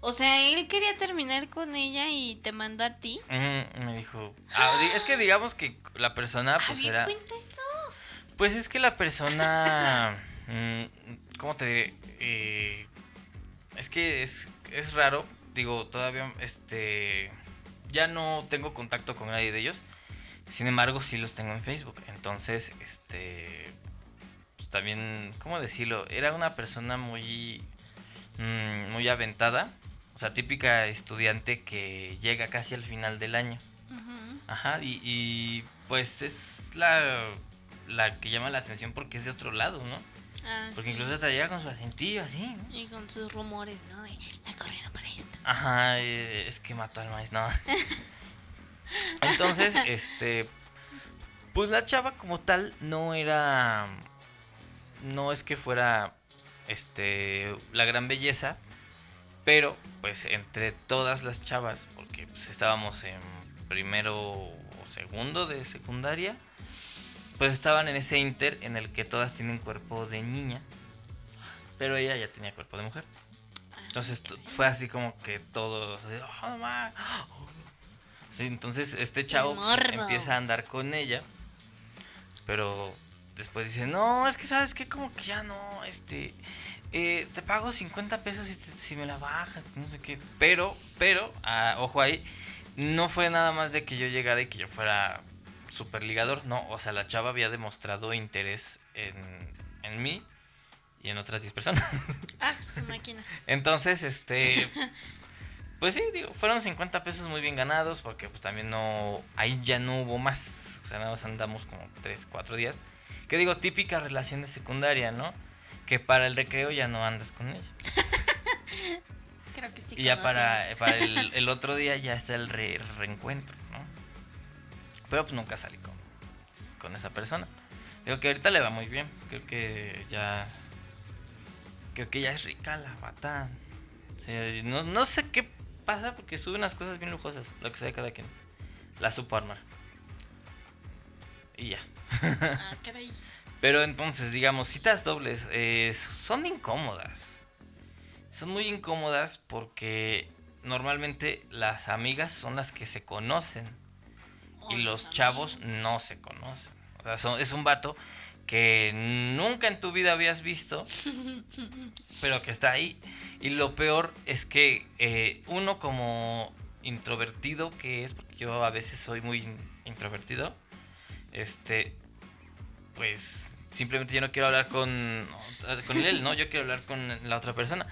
O sea, él quería terminar con ella y te mandó a ti.
Me dijo. ah, es que digamos que la persona,
a
pues era.
cuenta eso.
Pues es que la persona. mm, ¿Cómo te diré? Eh, es que es, es raro. Digo, todavía. Este. Ya no tengo contacto con nadie de ellos. Sin embargo, sí los tengo en Facebook. Entonces, este. Pues también. ¿Cómo decirlo? Era una persona muy. mm, muy aventada. O sea, típica estudiante que llega casi al final del año.
Ujú.
Ajá, y, y, pues es la, la que llama la atención porque es de otro lado, ¿no?
Ah,
Porque
sí.
incluso hasta llega con su acentillo así, ¿no?
Y con sus rumores, ¿no? De la corrieron para esto.
Ajá, eh, es que mató al maíz, no. Entonces, este, pues la chava como tal no era, no es que fuera, este, la gran belleza, pero pues entre todas las chavas, porque pues estábamos en primero o segundo de secundaria, pues estaban en ese inter en el que todas tienen cuerpo de niña, pero ella ya tenía cuerpo de mujer. Entonces fue así como que todos. así, "Oh, ma". Sí, entonces este chavo pues, empieza a andar con ella. Pero después dice, no, es que sabes que como que ya no, este, eh, te pago 50 pesos si, te- si me la bajas, no sé qué. Pero, pero, ah, ojo ahí, no fue nada más de que yo llegara y que yo fuera super ligador, no, o sea, la chava había demostrado interés en, en mí y en otras 10 personas.
Ah, su máquina.
Entonces, este. Pues sí, digo, fueron 50 pesos muy bien ganados porque pues también no. Ahí ya no hubo más. O sea, nada más andamos como 3, 4 días. Que digo, típica relación de secundaria, ¿no? Que para el recreo ya no andas con ella.
Creo que sí.
y ya
conocen.
para, para el, el otro día ya está el re- reencuentro. Pero pues nunca salí con, con esa persona. Digo que ahorita le va muy bien. Creo que ya. Creo que ya es rica la bata. Sí, no, no sé qué pasa porque sube unas cosas bien lujosas. Lo que sea de cada quien. La supo armar. Y ya.
Ah, caray.
Pero entonces, digamos, citas dobles eh, son incómodas. Son muy incómodas porque normalmente las amigas son las que se conocen y los chavos no se conocen. O sea, son- es un vato que nunca en tu vida habías visto, pero que está ahí. Y lo peor es que eh, uno como introvertido que es, porque yo a veces soy muy in- introvertido, este, pues simplemente yo no quiero hablar con, con él, ¿no? Yo quiero hablar con la otra persona.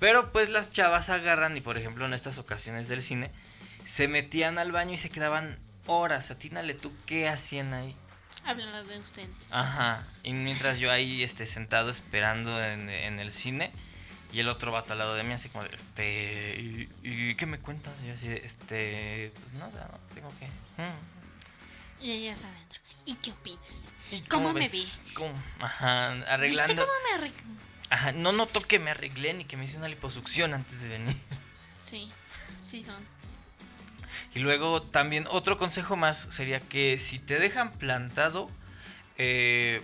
Pero pues las chavas agarran y por ejemplo en estas ocasiones del cine se metían al baño y se quedaban horas. Atínale tú qué hacían ahí.
Hablan de ustedes.
Ajá. Y mientras yo ahí este, sentado esperando en, en el cine y el otro vato al lado de mí así como este, ¿y, y qué me cuentas? Y yo así este, pues nada, no, tengo que... mm.
Y ellas adentro. ¿Y qué opinas?
¿Y
¿Cómo me
ves? ¿Cómo? Ajá, arreglando...
¿Viste cómo me?
Ajá, no noto que me arreglé ni que me hice una liposucción antes de venir.
Sí, sí son.
Y luego también otro consejo más sería que si te dejan plantado, eh,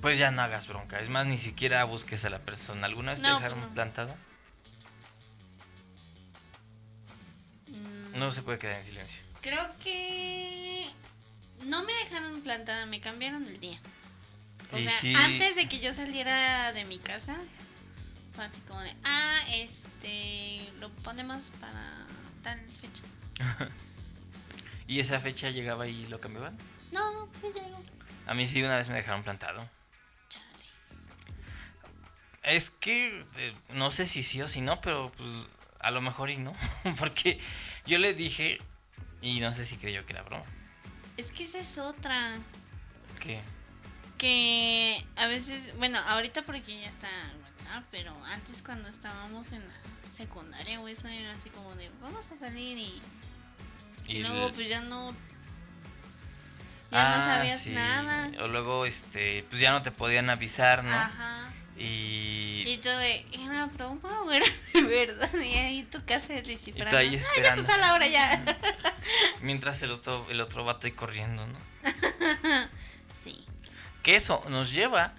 pues ya no hagas bronca. Es más, ni siquiera busques a la persona. ¿Alguna vez te dejaron
pues no.
plantado?
Mm,
No se puede quedar en silencio.
Creo que no me dejaron plantada, me cambiaron el día. O
Y
sea, antes de que yo saliera de mi casa, fue así como de, ah, este, lo ponemos para tal fecha.
¿Y esa fecha llegaba y lo cambiaban?
No, sí llegó.
A mí sí una vez me dejaron plantado.
Chale.
Es que eh, no sé si sí o si no, pero pues a lo mejor y no. Porque yo le dije y no sé si creyó que era broma.
Es que esa es otra.
Que
Porque a veces, bueno, ahorita porque ya está WhatsApp, pero antes cuando estábamos en la secundaria o eso era así como de vamos a salir y, y, luego pues ya no ya no
Ah,
sabías
sí.
nada.
O luego, este, pues ya no te podían avisar, ¿no?
Ajá.
Y,
Y todo de, ¿era broma o era de verdad? Y ahí tu casa descifrando.
Y tú ahí
"Ah, ya
esperando.
pasó la hora ya.
mientras el otro, el otro vato ahí corriendo, ¿no?
sí.
Que eso nos lleva,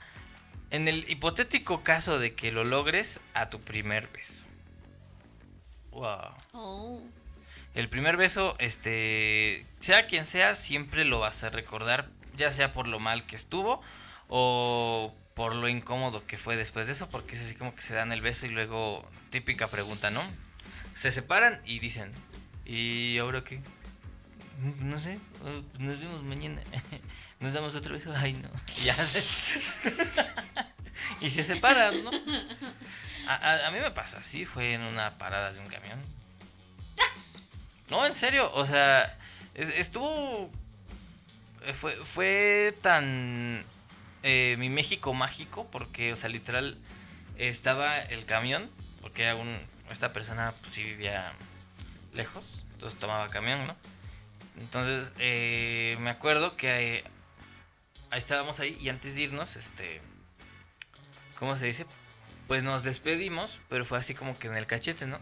en el hipotético caso de que lo logres, a tu primer beso. Wow.
Oh.
El primer beso, este, sea quien sea, siempre lo vas a recordar, ya sea por lo mal que estuvo o por lo incómodo que fue después de eso, porque es así como que se dan el beso y luego, típica pregunta, ¿no? Se separan y dicen, ¿y ahora qué? "Mm, No sé, nos vemos mañana. Nos damos otro beso. Ay, no. Ya se. y se separan, ¿no? A, a- mí me pasa así, fue en una parada de un camión. No, en serio, o sea, es- estuvo. eh, Fue, fue tan. eh, mi México mágico, porque, o sea, literal, estaba el camión, porque era un, esta persona, pues sí vivía lejos, entonces tomaba camión, ¿no? Entonces, eh, me acuerdo que eh, ahí estábamos ahí y antes de irnos, este. ¿Cómo se dice? Pues nos despedimos, pero fue así como que en el cachete, ¿no?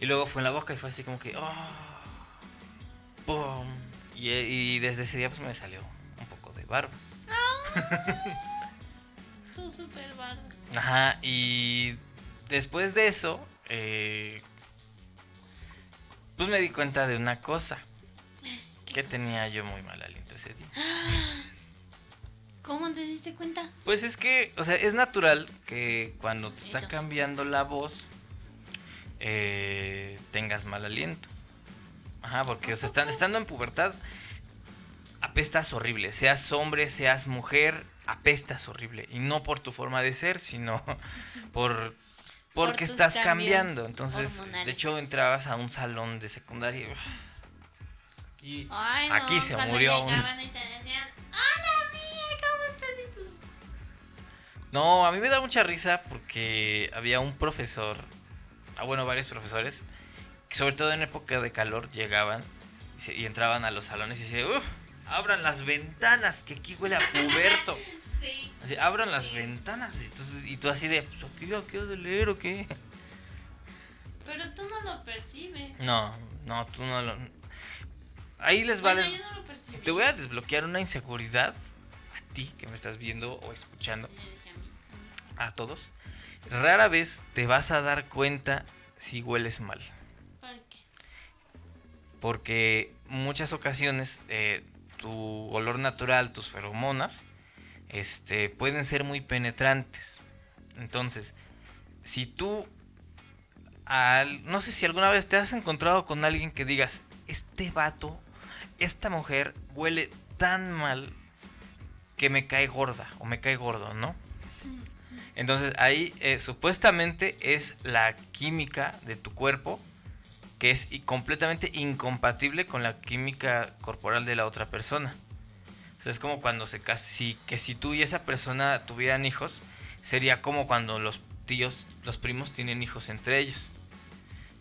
Y luego fue en la boca y fue así como que. ¡ah! ¡Pum! Y, y desde ese día pues me salió un poco de barba.
Su super barba.
Ajá, y después de eso, eh, pues me di cuenta de una cosa. Que tenía yo muy mal aliento ese día.
¿Cómo te diste cuenta?
Pues es que, o sea, es natural que cuando te está cambiando la voz, eh, tengas mal aliento. Ajá, porque o sea, están, estando en pubertad, apestas horrible. Seas hombre, seas mujer, apestas horrible. Y no por tu forma de ser, sino por porque estás cambiando. Entonces,
hormonales.
de hecho, entrabas a un salón de secundaria. y, uf, aquí,
Ay, no,
aquí se murió un...
y te decían, hola,
No, a mí me da mucha risa porque había un profesor, ah, bueno, varios profesores, que sobre todo en época de calor llegaban y, se- y entraban a los salones y decían, "Uf, abran las ventanas, que aquí huele a puberto.
Sí.
Así, abran las ventanas. Y, entonces, y tú así de, pues aquí aquí de leer o qué.
Pero tú no lo percibes.
No, no, tú no lo... Ahí les
Bueno,
les-
yo no lo
te voy a desbloquear una inseguridad a ti que me estás viendo o escuchando.
Dije a
todos, rara vez te vas a dar cuenta si hueles mal.
¿por qué?
Porque muchas ocasiones eh, tu olor natural, tus feromonas, este, pueden ser muy penetrantes. Entonces, si tú, al- no sé si alguna vez te has encontrado con alguien que digas, este vato, esta mujer huele tan mal que me cae gorda o me cae gordo, ¿no? Entonces ahí eh, supuestamente es la química de tu cuerpo que es completamente incompatible con la química corporal de la otra persona. O es como cuando se casi que si tú y esa persona tuvieran hijos, sería como cuando los tíos, los primos tienen hijos entre ellos.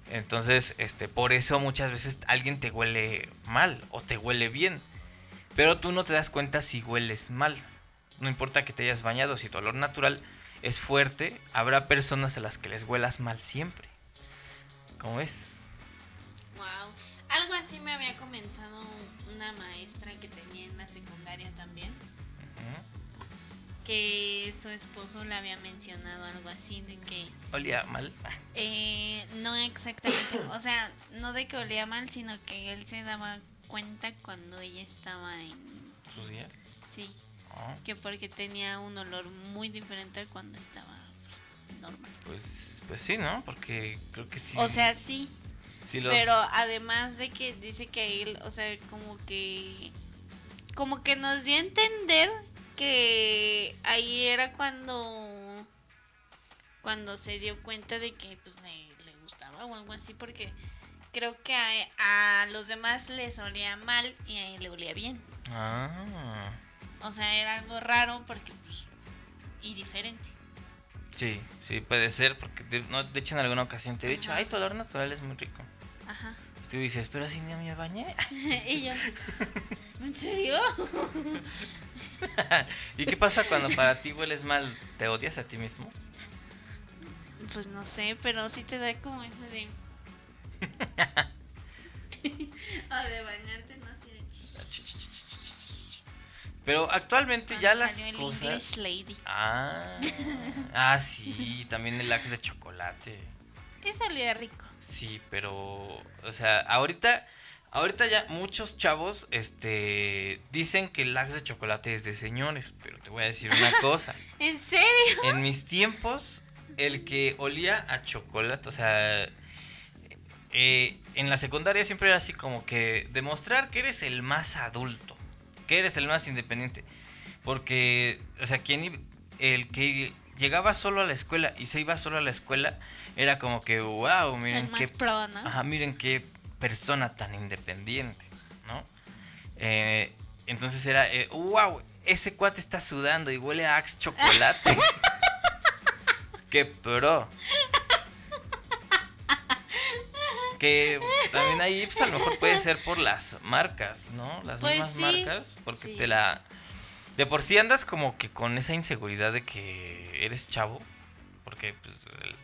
Entonces, este, por eso muchas veces alguien te huele mal o te huele bien. Pero tú no te das cuenta si hueles mal. No importa que te hayas bañado, si tu olor natural es fuerte, habrá personas a las que les huelas mal siempre. ¿Cómo ves?
Wow. Algo así me había comentado una maestra que tenía en la secundaria también.
Ujú.
Que su esposo le había mencionado algo así de que
Olía mal.
Eh, no exactamente, o sea, no de que olía mal, sino que él se daba cuenta cuando ella estaba en...
sus días.
Sí, que porque tenía un olor muy diferente a cuando estaba pues, normal.
pues, pues sí, ¿no? Porque creo que sí.
O sea, sí,
sí los-
pero además de que dice que él, o sea, como que... Como que nos dio a entender que ahí era cuando... Cuando se dio cuenta de que pues le, le gustaba o algo así, porque creo que a, a los demás les olía mal y a él le olía bien.
Ah.
O sea, era algo raro porque, pues, y diferente.
Sí, sí, puede ser, porque de, no, de hecho en alguna ocasión te he dicho,
Ajá.
ay, tu olor natural es muy rico.
Ajá.
Y tú dices, pero así ni me bañé.
y yo, ¿en serio?
¿Y qué pasa cuando para ti hueles mal? ¿Te odias a ti mismo?
Pues no sé, pero sí te da como ese de. o de bañarte, no.
Pero actualmente
Cuando
ya las
el
cosas...
English Lady.
Ah, ah, sí, también el axe de chocolate.
Eso olía rico.
Sí, pero, o sea, ahorita, ahorita ya muchos chavos, este, dicen que el axe de chocolate es de señores, pero te voy a decir una cosa.
¿En serio?
En mis tiempos, el que olía a chocolate, o sea, eh, en la secundaria siempre era así como que demostrar que eres el más adulto, que eres el más independiente. Porque, o sea, quien, el que llegaba solo a la escuela y se iba solo a la escuela, era como que, wow, miren
El
qué
más pro, ¿no?
Ajá, miren qué persona tan independiente, ¿no? Eh, entonces era, eh, wow, ese cuate está sudando y huele a Axe chocolate. qué pro. Que también ahí, pues a lo mejor puede ser por las marcas, ¿no? Las
Pues
mismas
sí,
marcas, porque
sí.
te la... De por sí andas como que con esa inseguridad de que eres chavo, porque pues el-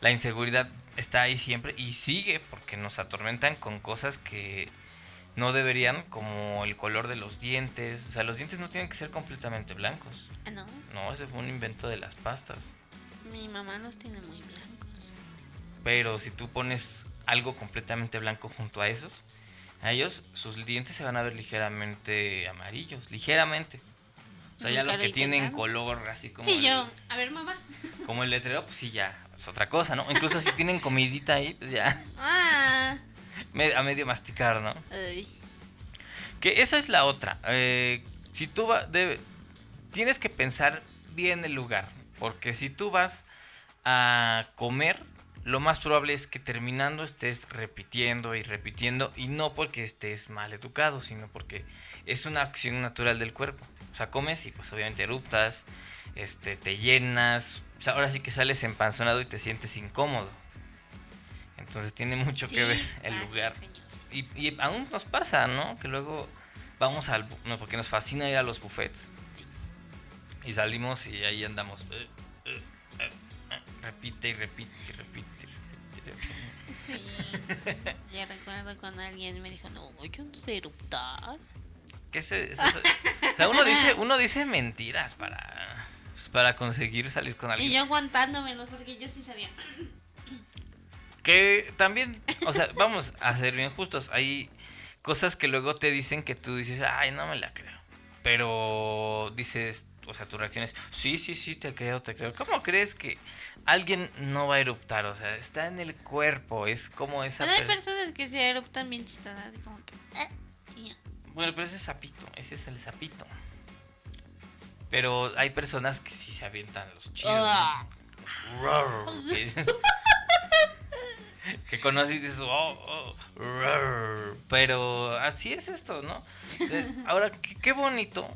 la inseguridad está ahí siempre y sigue porque nos atormentan con cosas que no deberían, como el color de los dientes. O sea, los dientes no tienen que ser completamente blancos.
Ah, no.
No, ese fue un invento de las pastas.
Mi mamá los tiene muy blancos.
Pero si tú pones algo completamente blanco junto a esos, a ellos sus dientes se van a ver ligeramente amarillos, ligeramente. O sea, ya los
lo
que tienen color así como
Y
el,
yo, a ver, mamá.
como el letrero, pues sí ya es otra cosa, ¿no? Incluso si tienen comidita ahí, pues ya
Ah.
a medio masticar, ¿no?
Ay.
Que esa es la otra. eh, si tú vas, tienes que pensar bien el lugar, porque si tú vas a comer, lo más probable es que terminando estés repitiendo y repitiendo y no porque estés mal educado, sino porque es una acción natural del cuerpo. O sea, comes y pues obviamente eruptas, este, te llenas, o sea, ahora sí que sales empanzonado y te sientes incómodo. Entonces tiene mucho que
Sí,
ver el
pasa,
lugar. Y, y aún nos pasa, ¿no? Que luego vamos al... No, porque nos fascina ir a los buffets. Y salimos y ahí andamos. eh, eh, eh, repite y repite y repite.
Sí. Yo recuerdo cuando alguien me dijo, no, yo no sé eruptar.
¿Qué se, eso- eso- o sea, uno dice, uno dice mentiras para, pues, para conseguir salir con alguien.
Y yo aguantándomelos porque yo sí sabía.
Que también, o sea, vamos a ser bien justos. Hay cosas que luego te dicen que tú dices, ay, no me la creo. Pero dices, o sea, tu reacción es, sí, sí, sí, te creo, te creo. ¿Cómo crees que alguien no va a eruptar? O sea, está en el cuerpo, es como esa...
Pero hay
per-
personas que se eruptan bien chistosas, así como que. Ya.
Bueno, pero ese es sapito, ese es el sapito. Pero hay personas que sí se avientan los chidos. ¿no? Que conoces y dices, oh, oh, roar. pero así es esto, ¿no? Eh, Ahora, qué, qué bonito,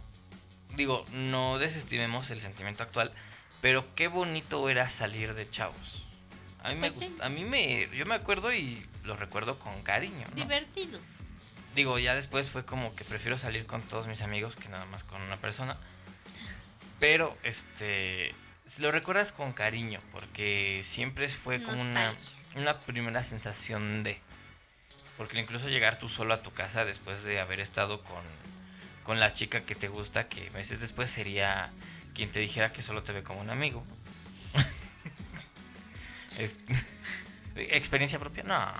digo, no desestimemos el sentimiento actual, pero qué bonito era salir de chavos. A mí me,
Pues sí.
a mí me, yo me acuerdo y lo recuerdo con cariño, ¿no?
Divertido.
Digo, ya después fue como que prefiero salir con todos mis amigos que nada más con una persona. Pero, este, lo recuerdas con cariño, porque siempre fue como una, una primera sensación de... Porque incluso llegar tú solo a tu casa después de haber estado con, con la chica que te gusta, que meses después sería quien te dijera que solo te ve como un amigo. Es- ¿Experiencia propia? No.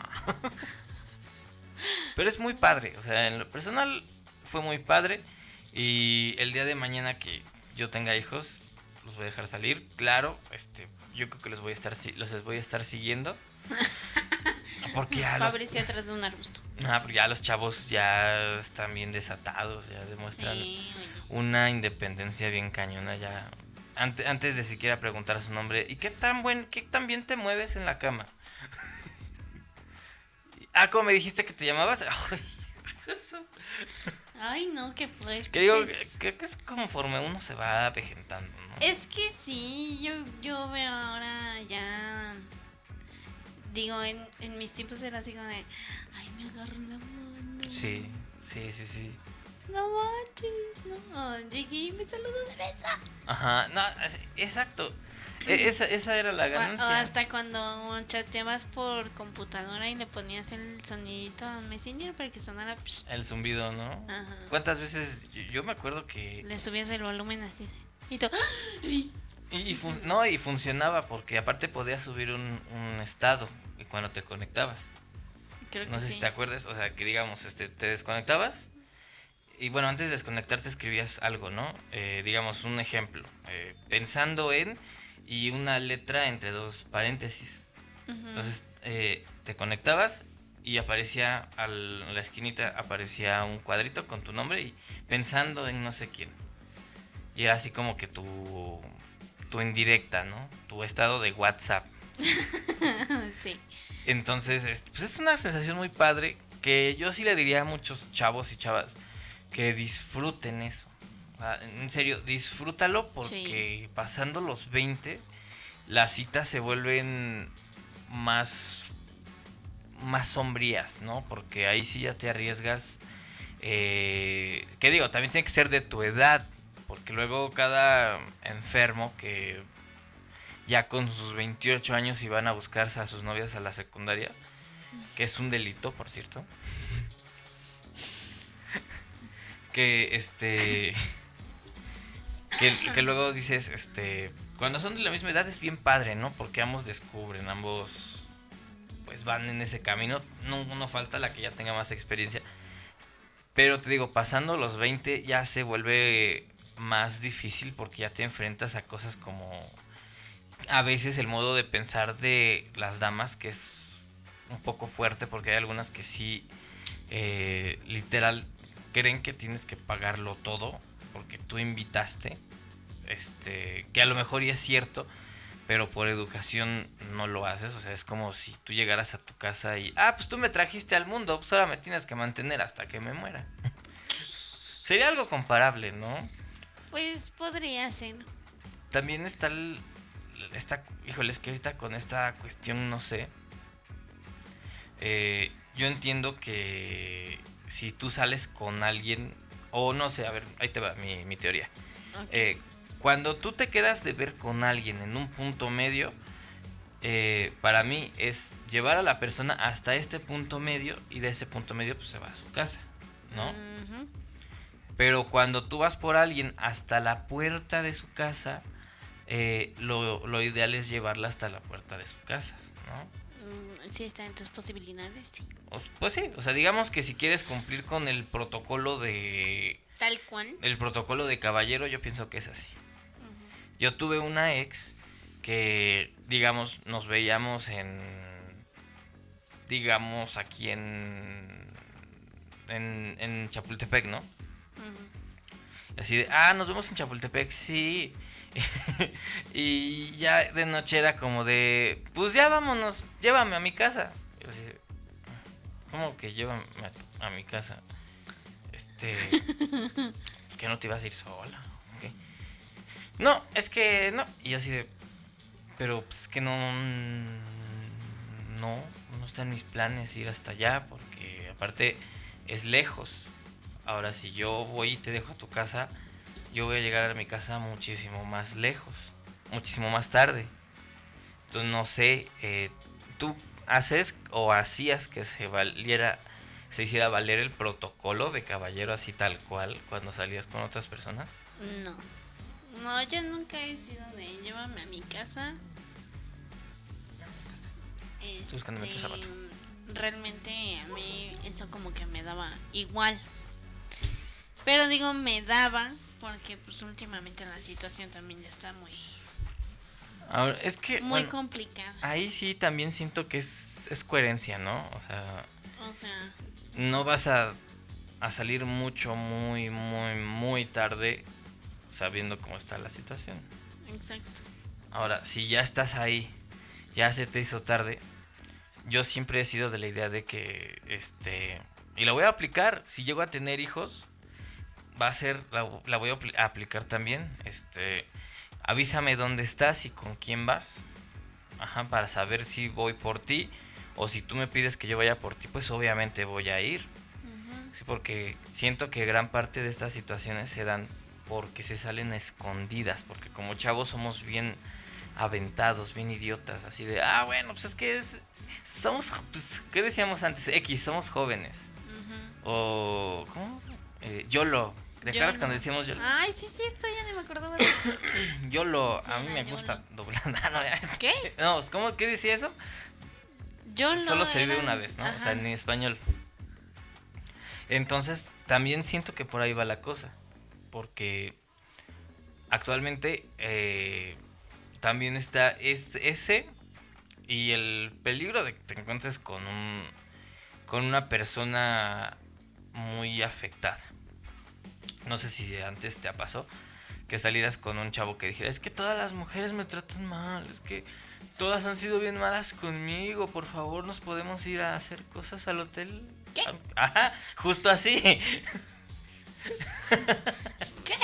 Pero es muy padre, o sea, en lo personal fue muy padre y el día de mañana que yo tenga hijos los voy a dejar salir, claro, este, yo creo que los voy a estar los voy a estar siguiendo. Porque ya los,
Fabricio atrás de un arbusto.
ah, porque ya los chavos ya están bien desatados, ya demuestran
Sí,
una independencia bien cañona ya. Ante- antes de siquiera preguntar su nombre, ¿y qué tan buen, qué tan bien te mueves en la cama? ah, ¿cómo me dijiste que te llamabas? Ay,
no, qué fuerte.
Que digo, creo que es conforme uno se va avejentando, ¿no?
Es que sí, yo, yo veo ahora ya. Digo, en, en mis tiempos era así como de. Ay, me agarró la mano.
Sí, sí, sí, sí.
No manches, no. Llegué y me saludó de beso.
Ajá, no, exacto. E- Esa, esa era la
O, o
ganancia.
hasta cuando chateabas por computadora y le ponías el sonidito a Messenger para que sonara. psh.
El zumbido, ¿no?
Ajá.
¿Cuántas veces? Yo, yo me acuerdo que...
Le subías el volumen así. Y tú.
Y, y fun- no, y funcionaba porque aparte podías subir un, un estado cuando te conectabas.
Creo que
No sé
sí.
si te acuerdas, o sea, que digamos, este, te desconectabas y bueno, antes de desconectarte escribías algo, ¿no? Eh, digamos, un ejemplo, eh, pensando en y una letra entre dos paréntesis. Entonces eh, te conectabas y aparecía al- a la esquinita, aparecía un cuadrito con tu nombre y pensando en no sé quién. Y era así como que tu, tu indirecta, ¿no? Tu estado de WhatsApp.
sí.
Entonces, es, pues es una sensación muy padre que yo sí le diría a muchos chavos y chavas que disfruten eso. En serio, disfrútalo porque pasando los 20 las citas se vuelven más más sombrías, ¿no? Porque ahí sí ya te arriesgas eh, que digo, también tiene que ser de tu edad, porque luego cada enfermo que ya con sus 28 años y van a buscarse a sus novias a la secundaria, que es un delito, por cierto. que este que, que luego dices, este, cuando son de la misma edad es bien padre, ¿no? Porque ambos descubren, ambos pues van en ese camino, no, no falta la que ya tenga más experiencia. Pero te digo, pasando los 20 ya se vuelve más difícil porque ya te enfrentas a cosas como a veces el modo de pensar de las damas que es un poco fuerte porque hay algunas que sí eh, literal creen que tienes que pagarlo todo porque tú invitaste este que a lo mejor ya es cierto pero por educación no lo haces o sea es como si tú llegaras a tu casa y ah pues tú me trajiste al mundo pues ahora me tienes que mantener hasta que me muera sería algo comparable no
Pues podría ser.
también está el. Está, híjole, es que ahorita con esta cuestión no sé. Eh, yo entiendo que si tú sales con alguien, o no sé, a ver, ahí te va mi, mi teoría. Eh, cuando tú te quedas de ver con alguien en un punto medio, eh, para mí es llevar a la persona hasta este punto medio y de ese punto medio pues se va a su casa, ¿no? Pero cuando tú vas por alguien hasta la puerta de su casa, eh, lo, lo ideal es llevarla hasta la puerta de su casa, ¿no?
Mm, Sí, está en tus posibilidades, sí.
O- pues sí, o sea, digamos que si quieres cumplir con el protocolo de...
Tal cual.
El protocolo de caballero, yo pienso que es así. Yo tuve una ex que, digamos, nos veíamos en... Digamos, aquí en... En, en Chapultepec, ¿no?
Ujú.
Así de, ah, nos vemos en Chapultepec, sí. y ya de noche era como de, pues ya vámonos, llévame a mi casa. Yo ¿Cómo que llévame a, a mi casa? Este, es que no te ibas a ir sola. No, es que no. Y yo así de, pero pues es que no, no, no está en mis planes ir hasta allá porque aparte es lejos. Ahora, si yo voy y te dejo a tu casa, yo voy a llegar a mi casa muchísimo más lejos, muchísimo más tarde. Entonces, no sé, eh, ¿tú haces o hacías que se valiera, se hiciera valer el protocolo de caballero así tal cual cuando salías con otras personas?
No. No, yo nunca he sido de llévame a mi casa.
Estoy buscando mi otro
Este,
zapato.
Realmente a mí eso como que me daba igual. Pero digo me daba porque pues últimamente la situación también ya está muy
Ahora, es que
muy
bueno,
complicada.
ahí sí también siento que es, es coherencia, ¿no? O sea,
O sea,
no vas a, a salir mucho, muy, muy, muy tarde sabiendo cómo está la situación.
exacto.
Ahora, si ya estás ahí, ya se te hizo tarde, yo siempre he sido de la idea de que, este, Y la voy a aplicar. Si llego a tener hijos, va a ser, la, la voy a apli- a aplicar también. Este, avísame dónde estás y con quién vas. Ajá, para saber si voy por ti. O si tú me pides que yo vaya por ti, pues obviamente voy a ir.
Ujú.
Sí, porque siento que gran parte de estas situaciones se dan porque se salen escondidas, porque como chavos somos bien aventados, bien idiotas, así de, ah, bueno, pues es que es, somos, pues, ¿qué decíamos antes? X, somos jóvenes.
Ujú.
O, ¿cómo? Eh, YOLO. ¿Te acuerdas
YOLO.
cuando decíamos YOLO?
Ay, sí es cierto, ya ni me acordaba de eso.
YOLO, a
Sí,
mí me gusta doblar. No.
¿Qué?
No, ¿cómo? ¿Qué decía eso?
Yo no
Solo se vive una vez, ¿no? O sea, en español. Entonces, también siento que por ahí va la cosa. Porque actualmente eh, también está es- ese y el peligro de que te encuentres con un con una persona muy afectada. No sé si antes te ha pasado que salieras con un chavo que dijera, es que todas las mujeres me tratan mal, es que todas han sido bien malas conmigo, por favor nos podemos ir a hacer cosas al hotel.
¿Qué?
Ajá, justo así.
¿Qué?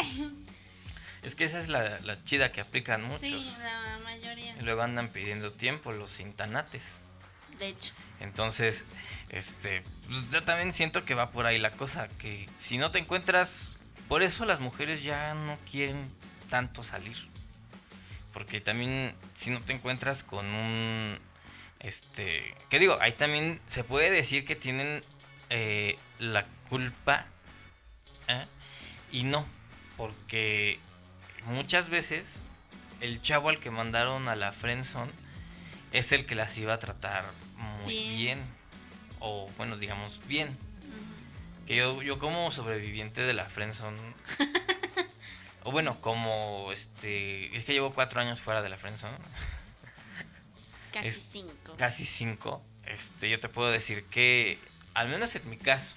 Es que esa es la, la chida que aplican muchos.
Sí, la mayoría.
Y luego andan pidiendo tiempo los intanates.
De hecho.
Entonces, este, pues, yo también siento que va por ahí la cosa, que si no te encuentras, por eso las mujeres ya no quieren tanto salir. Porque también si no te encuentras con un, este, ¿qué digo? Ahí también se puede decir que tienen eh, la culpa ¿eh? y no, porque muchas veces el chavo al que mandaron a la friendzone es el que las iba a tratar muy
Bien.
bien. O bueno, digamos bien. Que yo, yo como sobreviviente de la friendzone. o bueno, como este. Es que llevo cuatro años fuera de la friendzone.
Casi
Es-
cinco.
Casi cinco. Este, yo te puedo decir que. Al menos en mi caso.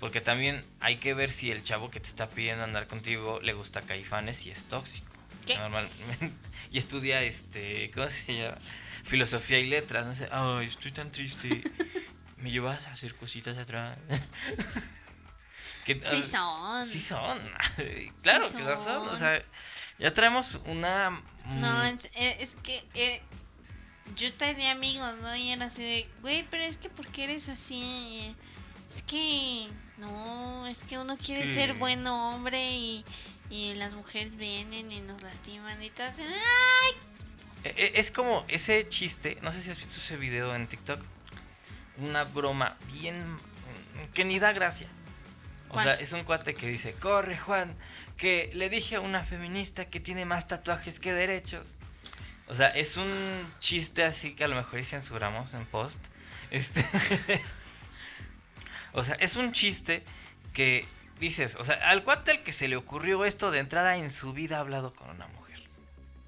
Porque también hay que ver si el chavo que te está pidiendo andar contigo le gusta caifanes y es tóxico.
¿Qué?
Normalmente. Y estudia este. ¿Cómo se llama? Filosofía y letras. No sé. Ay, estoy tan triste. ¿Me llevas a hacer cositas atrás? Que-
Sí son.
Sí son. claro
Sí
que son. O sea, ya traemos una.
No,
mm,
es, eh, es que eh, yo tenía amigos, ¿no? Y era así de, güey, pero es que ¿por qué eres así? Es que, no, es que uno quiere ser buen hombre y, y las mujeres vienen y nos lastiman y todo. ¡Ay!
E- e- Es como ese chiste, no sé si has visto ese video en TikTok. Una broma bien que ni da gracia. O sea, es un cuate que dice, corre Juan, que le dije a una feminista que tiene más tatuajes que derechos. O sea, es un chiste así que a lo mejor y censuramos en post. Este o sea, es un chiste que dices, o sea, al cuate al que se le ocurrió esto de entrada en su vida ha hablado con una mujer.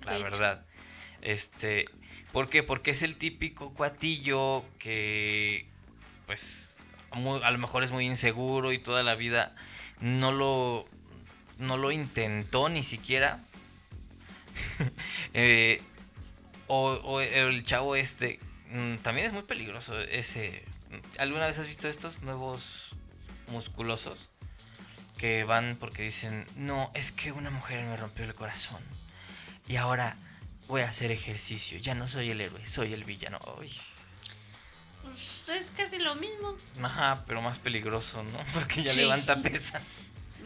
La
De hecho.
verdad. Este, ¿por qué? Porque es el típico cuatillo que pues a lo mejor es muy inseguro y toda la vida no lo no lo intentó ni siquiera. Eh, o, o el chavo este mm, también es muy peligroso ese ¿Alguna vez has visto estos nuevos musculosos que van porque dicen, "No, es que una mujer me rompió el corazón y ahora voy a hacer ejercicio, ya no soy el héroe, soy el villano." Ay.
Pues es casi lo mismo.
Ajá, pero más peligroso, ¿no? Porque ya
Sí.
levanta pesas.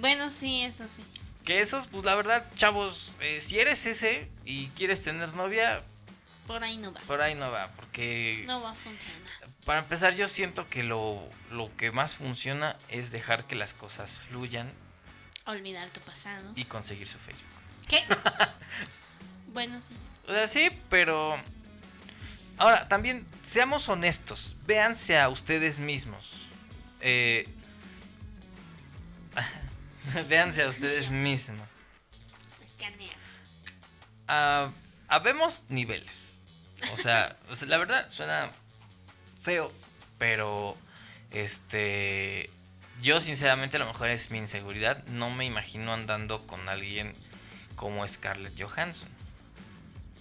Bueno, sí, eso sí.
Que esos, pues la verdad, chavos, eh, si eres ese y quieres tener novia,
Por ahí no va.
por ahí no va. Porque
No va a funcionar.
para empezar, yo siento que lo, lo que más funciona es dejar que las cosas fluyan
Olvidar tu pasado.
y conseguir su Facebook.
¿Qué? bueno, sí.
O sea, sí, pero. Ahora, también seamos honestos. Véanse a ustedes mismos. Eh, véanse a ustedes mismos. Ah, habemos niveles. O sea, o sea, la verdad suena feo, pero este yo sinceramente a lo mejor es mi inseguridad, no me imagino andando con alguien como Scarlett Johansson.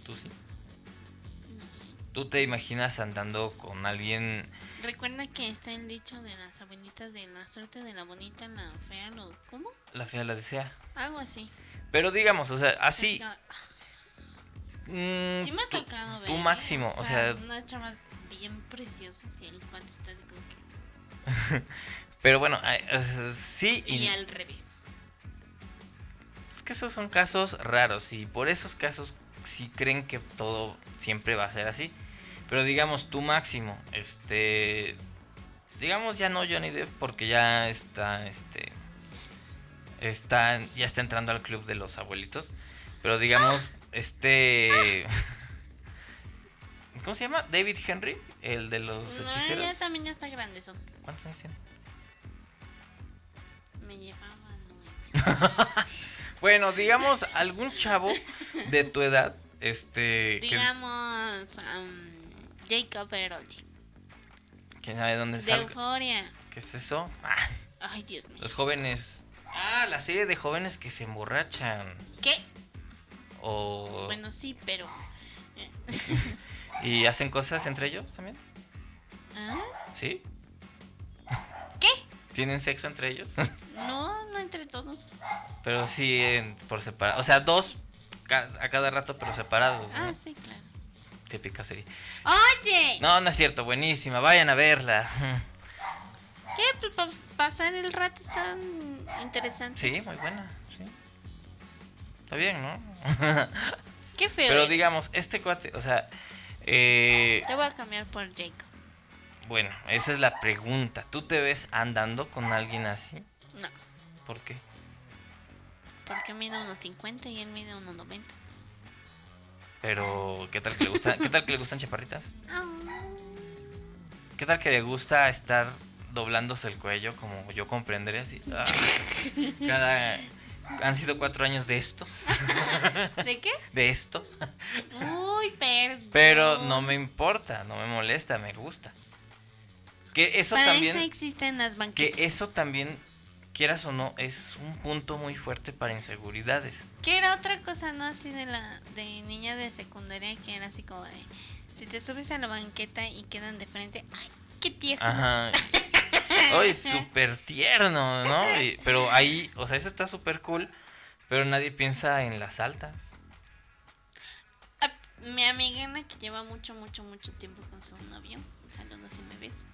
¿Tú sí? ¿Tú te imaginas andando con alguien?
Recuerda que está el dicho de las abuelitas de la suerte de la bonita, la fea, lo... ¿Cómo?
La fea la desea.
Algo así.
Pero digamos, o sea, así...
Mm, sí me ha tocado ver.
Tu máximo, o sea...
Unas chavas bien preciosas y el cuate está así como
que... Pero bueno, sí
y... Y al revés.
Es que esos son casos raros y por esos casos sí creen que todo siempre va a ser así. Pero digamos, tu máximo, este... Digamos ya no Johnny Depp porque ya está, este... Está, ya está entrando al club de los abuelitos. Pero digamos, este... ¿Cómo se llama? David Henry, el de los hechiceros.
ya también ya está grande. Son.
¿Cuántos años tiene?
Me llevaba nueve.
bueno, digamos, algún chavo de tu edad este.
Digamos. Jacob Eroli.
¿Quién sabe dónde
De Euforia.
¿Qué es eso?
Ay, Dios mío.
Los jóvenes. Ah, la serie de jóvenes que se emborrachan.
¿Qué?
O.
Bueno, sí, pero.
Eh. ¿Y hacen cosas entre ellos también?
¿Ah?
¿Sí? ¿Tienen sexo entre ellos?
no, no entre todos.
Pero sí por separado. O sea, dos a cada rato, pero separados.
Ah, sí, claro.
Típica serie.
Oye.
No, no es cierto, buenísima, vayan a verla.
¿Qué? Pues pasar el rato tan interesante.
Sí, muy buena, sí. Está bien, ¿no?
Qué feo.
Pero digamos, este cuate, o sea... Eh,
te voy a cambiar por Jacob.
Bueno, esa es la pregunta. ¿Tú te ves andando con alguien así?
No.
¿Por qué?
Porque mide unos 50 y él mide unos 90.
Pero, ¿qué tal que le gustan, ¿qué tal que le gustan chaparritas?
Ah.
¿Qué tal que le gusta estar doblándose el cuello como yo comprenderé así? Ah, cada han sido cuatro años de esto.
¿De qué?
De esto.
Uy, perdón.
Pero no me importa, no me molesta, me gusta. Que eso
Para
también.
Eso existen las banquetas.
Que eso también quieras o no, es un punto muy fuerte para inseguridades.
Que era otra cosa, ¿no? Así de la de niña de secundaria, que era así como de, si te subes a la banqueta y quedan de frente, ¡ay, qué tierno!
Ajá. Ay, súper tierno, ¿no? pero ahí, o sea, eso está súper cool, pero nadie piensa en las altas.
Ah, mi amiga Ana, que lleva mucho, mucho, mucho tiempo con su novio, saludos si me ves,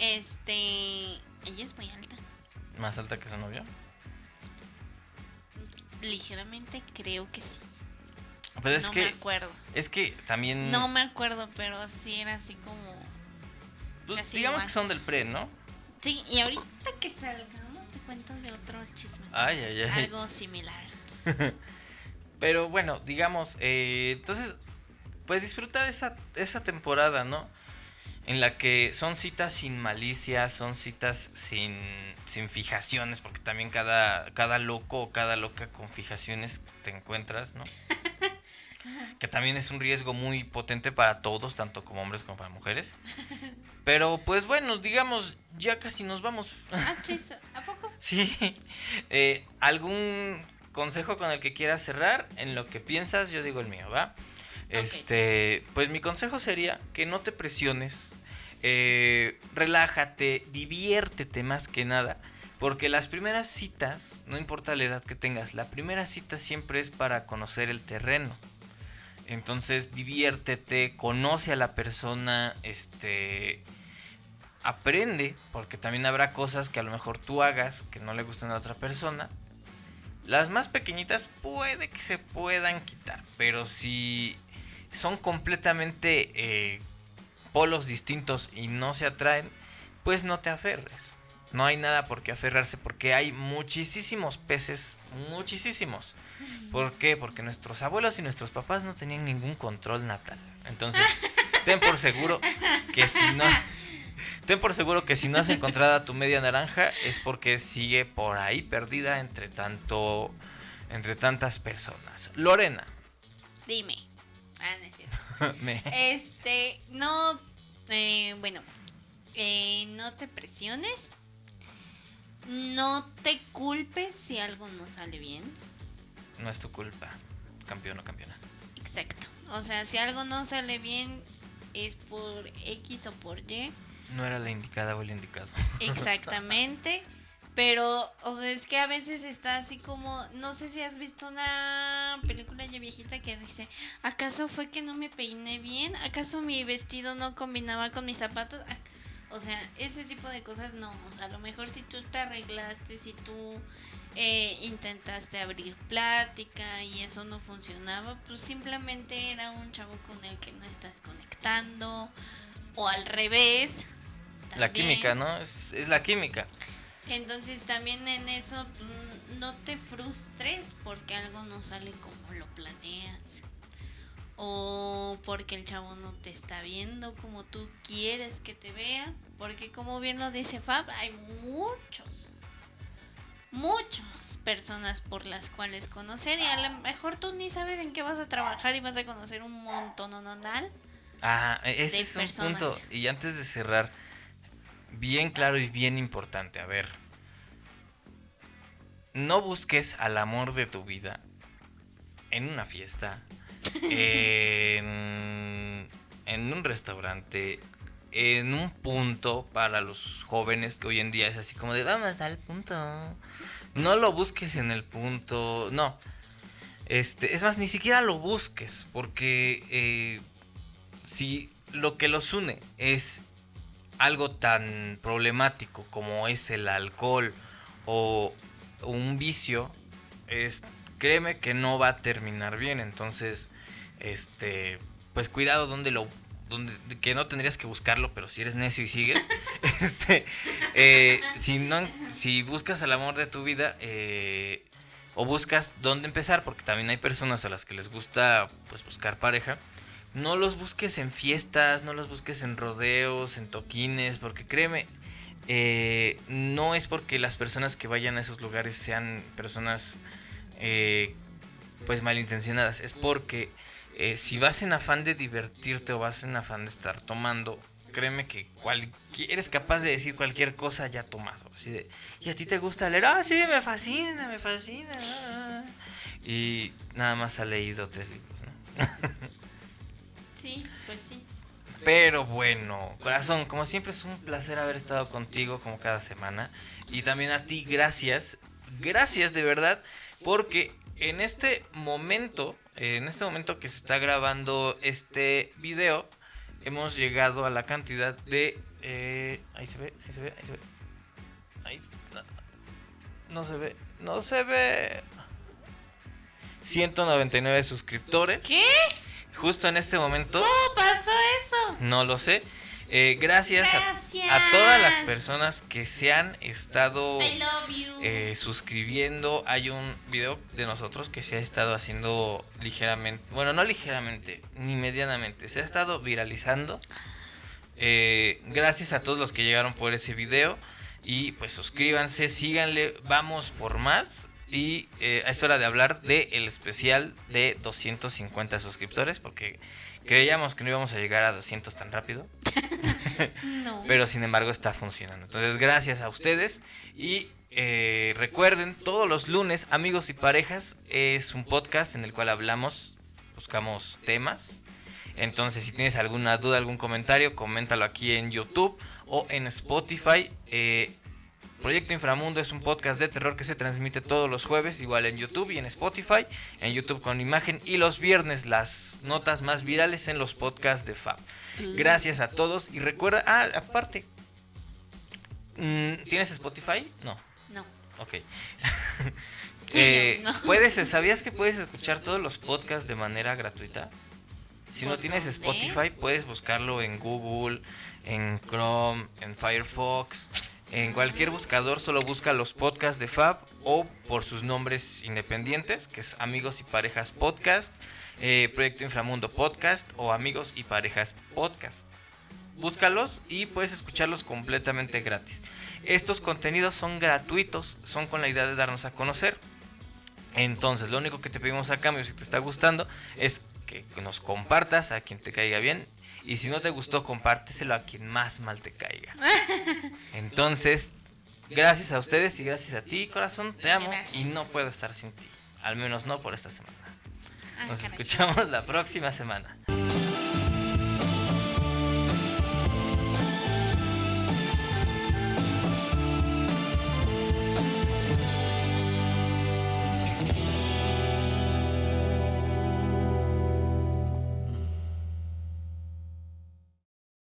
este, ella es muy alta.
¿Más alta que su novio?
Ligeramente creo que sí.
Pues es
no
que,
me acuerdo.
Es que también.
No me acuerdo, pero sí era así como.
Pues digamos que son del pre, ¿no?
Sí, y ahorita que salgamos te cuento de otro chisme.
Ay, ay,
ay. Algo similar.
pero bueno, digamos, eh, entonces, pues disfruta de esa, esa temporada, ¿no? En la que son citas sin malicia, son citas sin sin fijaciones, porque también cada, cada loco o cada loca con fijaciones te encuentras, ¿no? que también es un riesgo muy potente para todos, tanto como hombres como para mujeres. Pero pues bueno, digamos, ya casi nos vamos.
Ah, ¿a poco?
Sí. Eh, ¿Algún consejo con el que quieras cerrar? En lo que piensas, yo digo el mío, ¿va? Este, pues mi consejo sería que no te presiones eh, relájate, diviértete más que nada. Porque las primeras citas, no importa la edad que tengas, la primera cita siempre es para conocer el terreno. Entonces diviértete, conoce a la persona, este, aprende, porque también habrá cosas que a lo mejor tú hagas que no le gustan a la otra persona. Las más pequeñitas puede que se puedan quitar, pero si son completamente eh, polos distintos y no se atraen, pues no te aferres. No hay nada por qué aferrarse porque hay muchísimos peces, muchísimos. ¿Por qué? Porque nuestros abuelos y nuestros papás no tenían ningún control natal. Entonces, ten por seguro que si no ten por seguro que si no has encontrado a tu media naranja es porque sigue por ahí perdida entre tanto entre tantas personas. Lorena.
Dime. Ah, Este, no, eh, bueno, eh, no te presiones. No te culpes si algo no sale bien.
No es tu culpa, campeón o campeona.
Exacto. O sea, si algo no sale bien, es por X o por Y.
No era la indicada o el indicado.
Exactamente. Pero, o sea, es que a veces está así como, no sé si has visto una película ya viejita que dice, ¿acaso fue que no me peiné bien? ¿Acaso mi vestido no combinaba con mis zapatos? Ah, O sea, ese tipo de cosas no. O sea, a lo mejor si tú te arreglaste, si tú eh, intentaste abrir plática y eso no funcionaba, pues simplemente era un chavo con el que no estás conectando. O al revés.
La química, ¿no? Es, es la química.
Entonces también en eso mm, no te frustres porque algo no sale como lo planeas. O porque el chavo no te está viendo como tú quieres que te vea. Porque como bien lo dice Fab, hay muchos, muchas personas por las cuales conocer. Y a lo mejor tú ni sabes en qué vas a trabajar y vas a conocer un montón o
Ah, ese
de
es un
personas.
punto. Y antes de cerrar, bien claro y bien importante. A ver. No busques al amor de tu vida en una fiesta, en, en un restaurante, en un punto para los jóvenes que hoy en día es así como de vamos al punto. No lo busques en el punto, no. Este, es más, ni siquiera lo busques, porque eh, si lo que los une es algo tan problemático como es el alcohol o un vicio, es, créeme que no va a terminar bien. Entonces, este, pues cuidado donde lo, donde, que no tendrías que buscarlo, pero si eres necio y sigues, este, eh, si no, si buscas el amor de tu vida, eh, o buscas dónde empezar, porque también hay personas a las que les gusta, pues, buscar pareja. No los busques en fiestas, no los busques en rodeos, en toquines, porque créeme, eh, no es porque las personas que vayan a esos lugares sean personas eh, pues malintencionadas, es porque eh, si vas en afán de divertirte o vas en afán de estar tomando, créeme que cualquier, eres capaz de decir cualquier cosa ya tomado. Así de, y a ti te gusta leer, ah, sí, me fascina, me fascina. ah". Y nada más ha leído tres libros.
Sí, pues.
Pero bueno, corazón, como siempre es un placer haber estado contigo como cada semana. Y también a ti, gracias. Gracias de verdad. Porque en este momento, en este momento que se está grabando este video, hemos llegado a la cantidad de... eh, ahí se ve, ahí se ve, ahí se ve. Ahí, no, no se ve, no se ve. 199 suscriptores.
¿Qué?
Justo en este momento.
¿Cómo pasó eso?
No lo sé. Eh, gracias, a-
Gracias.
A, todas las personas que se han estado eh, suscribiendo. Hay un video de nosotros que se ha estado haciendo ligeramente, bueno, no ligeramente, ni medianamente, se ha estado viralizando. Eh, gracias a todos los que llegaron por ese video. Y pues suscríbanse, síganle, vamos por más. Y eh, es hora de hablar del el especial de 250 suscriptores, porque creíamos que no íbamos a llegar a 200 tan rápido.
no.
Pero sin embargo está funcionando. Entonces, gracias a ustedes. Y eh, recuerden, todos los lunes, amigos y parejas, es un podcast en el cual hablamos, buscamos temas. Entonces, si tienes alguna duda, algún comentario, coméntalo aquí en YouTube o en Spotify. Eh, Proyecto Inframundo es un podcast de terror que se transmite todos los jueves, igual en YouTube y en Spotify. En YouTube con imagen y los viernes las notas más virales en los podcasts de Fab. Gracias a todos y recuerda, ah, aparte, mm, ¿tienes Spotify? No,
No.
ok. Eh,
No.
puedes, ¿Sabías que puedes escuchar todos los podcasts de manera gratuita? Si no
¿Por
tienes? Spotify, puedes buscarlo en Google, en Chrome, en Firefox, en cualquier buscador, solo busca los podcasts de Fab o por sus nombres independientes, que es Amigos y Parejas Podcast, eh, Proyecto Inframundo Podcast o Amigos y Parejas Podcast. Búscalos y puedes escucharlos completamente gratis. Estos contenidos son gratuitos, son con la idea de darnos a conocer. Entonces, lo único que te pedimos a cambio, si te está gustando, es que nos compartas a quien te caiga bien. Y si no te gustó, compárteselo a quien más mal te caiga. Entonces, gracias a ustedes y gracias a ti, corazón. Te amo y no puedo estar sin ti. Al menos no por esta semana. Nos escuchamos la próxima semana.